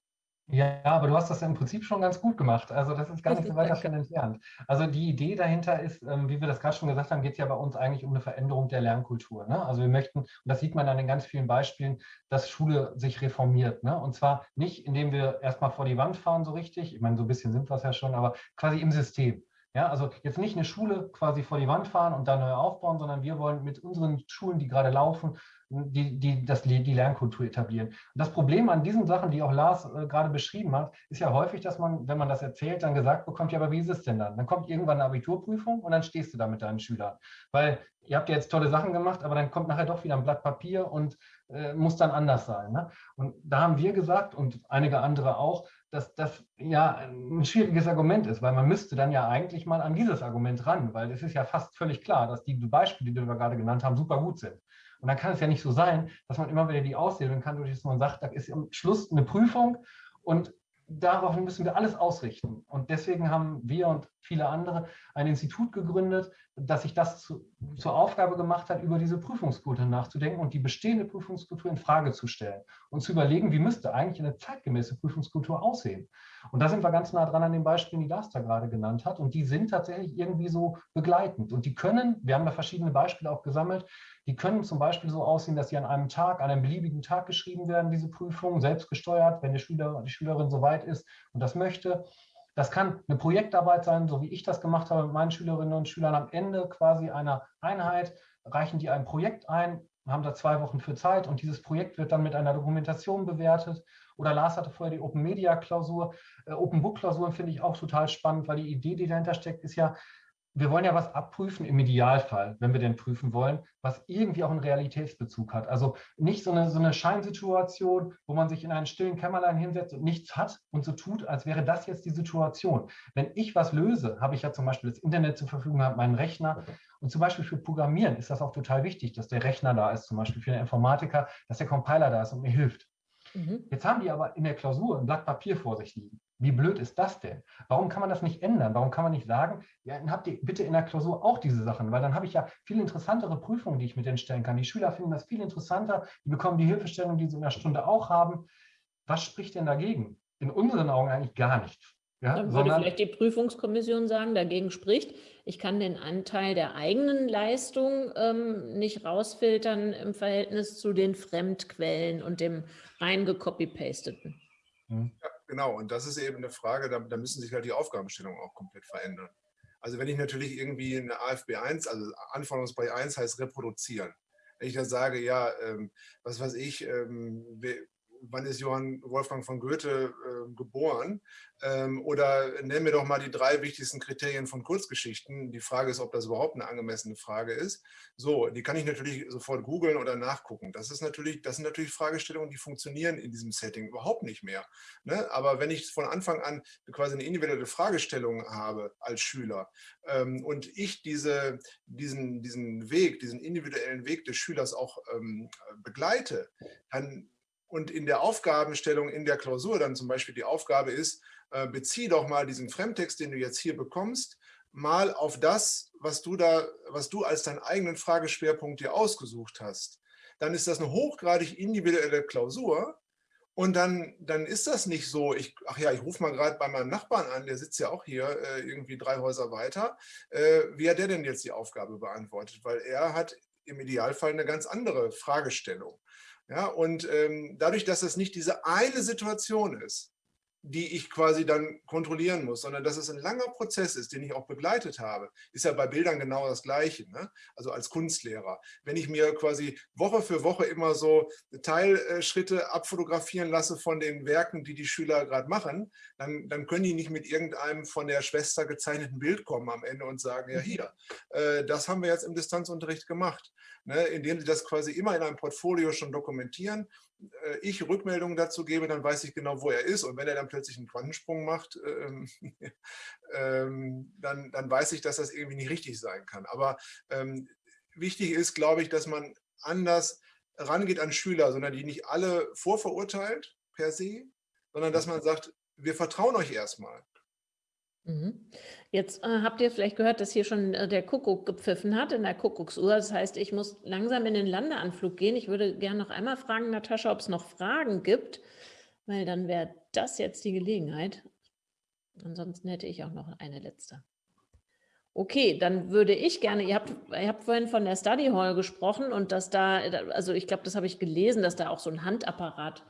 Ja, aber du hast das im Prinzip schon ganz gut gemacht. Also das ist gar nicht so weit davon entfernt. Also die Idee dahinter ist, ähm, wie wir das gerade schon gesagt haben, geht es ja bei uns eigentlich um eine Veränderung der Lernkultur. Ne? Also wir möchten, und das sieht man an den ganz vielen Beispielen, dass Schule sich reformiert. Ne? Und zwar nicht, indem wir erstmal vor die Wand fahren so richtig, ich meine, so ein bisschen sind wir es ja schon, aber quasi im System. Ja, also jetzt nicht eine Schule quasi vor die Wand fahren und dann neu aufbauen, sondern wir wollen mit unseren Schulen, die gerade laufen, die, die, das, die Lernkultur etablieren. Und das Problem an diesen Sachen, die auch Lars äh, gerade beschrieben hat, ist ja häufig, dass man, wenn man das erzählt, dann gesagt bekommt, ja, aber wie ist es denn dann? Dann kommt irgendwann eine Abiturprüfung und dann stehst du da mit deinen Schülern. Weil ihr habt ja jetzt tolle Sachen gemacht, aber dann kommt nachher doch wieder ein Blatt Papier und äh, muss dann anders sein. Ne? Und da haben wir gesagt und einige andere auch, dass das ja ein schwieriges Argument ist, weil man müsste dann ja eigentlich mal an dieses Argument ran, weil es ist ja fast völlig klar, dass die Beispiele, die wir gerade genannt haben, super gut sind. Und dann kann es ja nicht so sein, dass man immer wieder die aushebeln kann, durch dass man sagt, da ist am Schluss eine Prüfung und darauf müssen wir alles ausrichten. Und deswegen haben wir und viele andere ein Institut gegründet, das sich das zu, zur Aufgabe gemacht hat, über diese Prüfungskultur nachzudenken und die bestehende Prüfungskultur in Frage zu stellen und zu überlegen, wie müsste eigentlich eine zeitgemäße Prüfungskultur aussehen. Und da sind wir ganz nah dran an den Beispielen, die Lars da gerade genannt hat. Und die sind tatsächlich irgendwie so begleitend. Und die können, wir haben da verschiedene Beispiele auch gesammelt, die können zum Beispiel so aussehen, dass sie an einem Tag, an einem beliebigen Tag geschrieben werden, diese Prüfungen, selbst gesteuert, wenn der Schüler, die Schülerin soweit ist und das möchte. Das kann eine Projektarbeit sein, so wie ich das gemacht habe mit meinen Schülerinnen und Schülern. Am Ende quasi einer Einheit reichen die ein Projekt ein, haben da zwei Wochen für Zeit und dieses Projekt wird dann mit einer Dokumentation bewertet. Oder Lars hatte vorher die Open Media Klausur. Äh, Open Book Klausuren finde ich auch total spannend, weil die Idee, die dahinter steckt, ist ja, wir wollen ja was abprüfen im Idealfall, wenn wir denn prüfen wollen, was irgendwie auch einen Realitätsbezug hat. Also nicht so eine, so eine Scheinsituation, wo man sich in einen stillen Kämmerlein hinsetzt und nichts hat und so tut, als wäre das jetzt die Situation. Wenn ich was löse, habe ich ja zum Beispiel das Internet zur Verfügung, habe meinen Rechner. Und zum Beispiel für Programmieren ist das auch total wichtig, dass der Rechner da ist, zum Beispiel für den Informatiker, dass der Compiler da ist und mir hilft. Mhm. Jetzt haben die aber in der Klausur ein Blatt Papier vor sich liegen. Wie blöd ist das denn? Warum kann man das nicht ändern? Warum kann man nicht sagen, ja, dann habt ihr bitte in der Klausur auch diese Sachen, weil dann habe ich ja viel interessantere Prüfungen, die ich mit denen stellen kann. Die Schüler finden das viel interessanter, die bekommen die Hilfestellung, die sie in der Stunde auch haben. Was spricht denn dagegen? In unseren Augen eigentlich gar nichts. Ja, Dann würde vielleicht die Prüfungskommission sagen, dagegen spricht, ich kann den Anteil der eigenen Leistung ähm, nicht rausfiltern im Verhältnis zu den Fremdquellen und dem rein gecopy-pasteten. Mhm. Ja, genau, und das ist eben eine Frage, da, da müssen sich halt die Aufgabenstellungen auch komplett verändern. Also wenn ich natürlich irgendwie eine AFB 1, also Anforderungsbereich 1 heißt reproduzieren. Wenn ich da sage, ja, ähm, was weiß ich, ähm, wann ist Johann Wolfgang von Goethe äh, geboren? Ähm, oder nennen wir doch mal die drei wichtigsten Kriterien von Kurzgeschichten. Die Frage ist, ob das überhaupt eine angemessene Frage ist. So, die kann ich natürlich sofort googeln oder nachgucken. Das, ist natürlich, das sind natürlich Fragestellungen, die funktionieren in diesem Setting überhaupt nicht mehr. Ne? Aber wenn ich von Anfang an quasi eine individuelle Fragestellung habe als Schüler ähm, und ich diese, diesen, diesen Weg, diesen individuellen Weg des Schülers auch ähm, begleite, dann und in der Aufgabenstellung in der Klausur dann zum Beispiel die Aufgabe ist, äh, bezieh doch mal diesen Fremdtext, den du jetzt hier bekommst, mal auf das, was du da, was du als deinen eigenen Frageschwerpunkt dir ausgesucht hast. dann ist das eine hochgradig individuelle Klausur. Und dann, dann ist das nicht so, ich, ach ja, ich rufe mal gerade bei meinem Nachbarn an, der sitzt ja auch hier äh, irgendwie drei Häuser weiter. Äh, wie hat der denn jetzt die Aufgabe beantwortet? Weil er hat im Idealfall eine ganz andere Fragestellung. Ja, und ähm, dadurch, dass es nicht diese eine Situation ist, die ich quasi dann kontrollieren muss, sondern dass es ein langer Prozess ist, den ich auch begleitet habe. Ist ja bei Bildern genau das Gleiche, ne? also als Kunstlehrer. Wenn ich mir quasi Woche für Woche immer so Teilschritte abfotografieren lasse von den Werken, die die Schüler gerade machen, dann, dann können die nicht mit irgendeinem von der Schwester gezeichneten Bild kommen am Ende und sagen, ja hier, äh, das haben wir jetzt im Distanzunterricht gemacht. Ne? Indem sie das quasi immer in einem Portfolio schon dokumentieren ich Rückmeldungen dazu gebe, dann weiß ich genau, wo er ist. Und wenn er dann plötzlich einen Quantensprung macht, ähm, ähm, dann, dann weiß ich, dass das irgendwie nicht richtig sein kann. Aber ähm, wichtig ist, glaube ich, dass man anders rangeht an Schüler, sondern die nicht alle vorverurteilt per se, sondern dass man sagt, wir vertrauen euch erstmal. Mhm. Jetzt äh, habt ihr vielleicht gehört, dass hier schon äh, der Kuckuck gepfiffen hat in der Kuckucksuhr. Das heißt, ich muss langsam in den Landeanflug gehen. Ich würde gerne noch einmal fragen, Natascha, ob es noch Fragen gibt, weil dann wäre das jetzt die Gelegenheit. Ansonsten hätte ich auch noch eine letzte. Okay, dann würde ich gerne, ihr habt, ihr habt vorhin von der Study Hall gesprochen und dass da, also ich glaube, das habe ich gelesen, dass da auch so ein Handapparat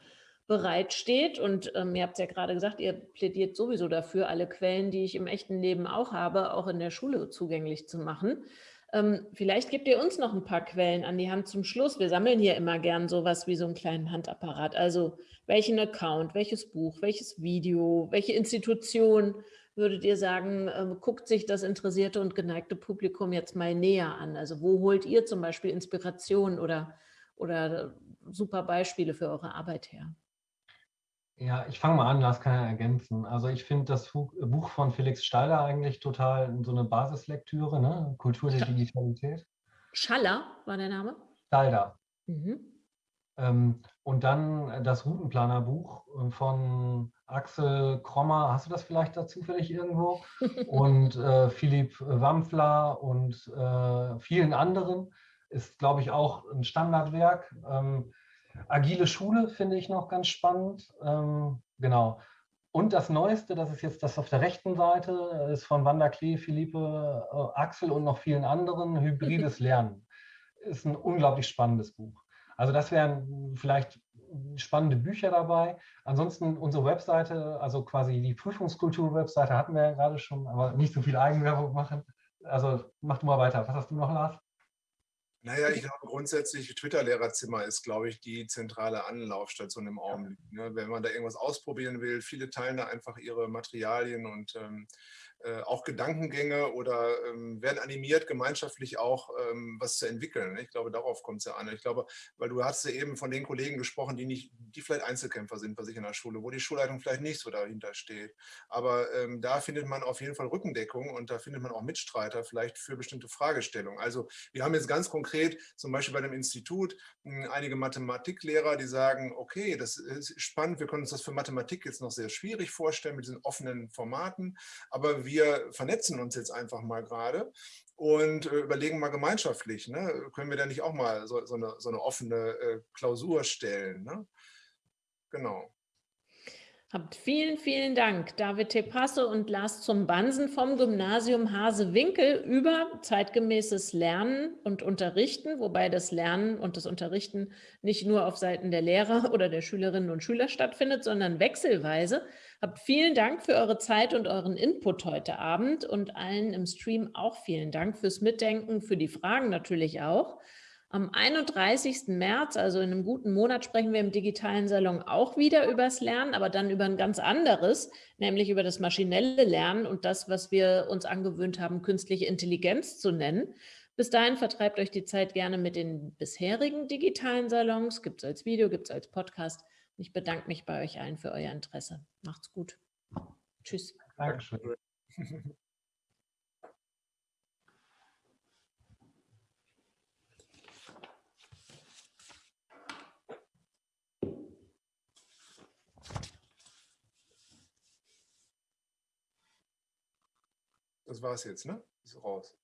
bereitsteht. Und ähm, ihr habt es ja gerade gesagt, ihr plädiert sowieso dafür, alle Quellen, die ich im echten Leben auch habe, auch in der Schule zugänglich zu machen. Ähm, vielleicht gebt ihr uns noch ein paar Quellen an die Hand zum Schluss. Wir sammeln hier immer gern sowas wie so einen kleinen Handapparat. Also welchen Account, welches Buch, welches Video, welche Institution würdet ihr sagen, ähm, guckt sich das interessierte und geneigte Publikum jetzt mal näher an? Also wo holt ihr zum Beispiel Inspiration oder, oder super Beispiele für eure Arbeit her? Ja, ich fange mal an, Lars kann ja ergänzen. Also ich finde das Buch von Felix Stalder eigentlich total so eine Basislektüre, ne? Kultur der Digitalität. Schaller war der Name? Stalder. Mhm. Ähm, und dann das Routenplanerbuch von Axel Krommer, hast du das vielleicht da zufällig irgendwo? und äh, Philipp Wampfler und äh, vielen anderen ist, glaube ich, auch ein Standardwerk. Ähm, Agile Schule finde ich noch ganz spannend. Ähm, genau. Und das Neueste, das ist jetzt das auf der rechten Seite, ist von Wanda Klee, Philippe, äh, Axel und noch vielen anderen, Hybrides Lernen. Ist ein unglaublich spannendes Buch. Also das wären vielleicht spannende Bücher dabei. Ansonsten unsere Webseite, also quasi die Prüfungskultur-Webseite hatten wir ja gerade schon, aber nicht so viel Eigenwerbung machen. Also mach du mal weiter. Was hast du noch, Lars? Naja, ich glaube grundsätzlich, Twitter-Lehrerzimmer ist, glaube ich, die zentrale Anlaufstation im Augenblick. Ne? Wenn man da irgendwas ausprobieren will, viele teilen da einfach ihre Materialien und ähm, äh, auch Gedankengänge oder ähm, werden animiert, gemeinschaftlich auch ähm, was zu entwickeln. Ne? Ich glaube, darauf kommt es ja an. Ich glaube, weil du hast ja eben von den Kollegen gesprochen, die nicht, die vielleicht Einzelkämpfer sind bei sich in der Schule, wo die Schulleitung vielleicht nicht so dahinter steht. Aber ähm, da findet man auf jeden Fall Rückendeckung und da findet man auch Mitstreiter vielleicht für bestimmte Fragestellungen. Also wir haben jetzt ganz konkret zum Beispiel bei dem Institut hm, einige Mathematiklehrer, die sagen, okay, das ist spannend, wir können uns das für Mathematik jetzt noch sehr schwierig vorstellen mit diesen offenen Formaten, aber wir wir vernetzen uns jetzt einfach mal gerade und äh, überlegen mal gemeinschaftlich, ne? können wir da nicht auch mal so, so, eine, so eine, offene äh, Klausur stellen? Ne? Genau. Habt vielen, vielen Dank, David Tepasse und Lars zum Bansen vom Gymnasium Hase-Winkel über zeitgemäßes Lernen und Unterrichten, wobei das Lernen und das Unterrichten nicht nur auf Seiten der Lehrer oder der Schülerinnen und Schüler stattfindet, sondern wechselweise. Habt vielen Dank für eure Zeit und euren Input heute Abend und allen im Stream auch vielen Dank fürs Mitdenken, für die Fragen natürlich auch. Am 31. März, also in einem guten Monat, sprechen wir im digitalen Salon auch wieder über das Lernen, aber dann über ein ganz anderes, nämlich über das maschinelle Lernen und das, was wir uns angewöhnt haben, künstliche Intelligenz zu nennen. Bis dahin vertreibt euch die Zeit gerne mit den bisherigen digitalen Salons. Gibt es als Video, gibt es als Podcast. Ich bedanke mich bei euch allen für euer Interesse. Macht's gut. Tschüss. Dankeschön. Das war es jetzt, ne? Ist raus.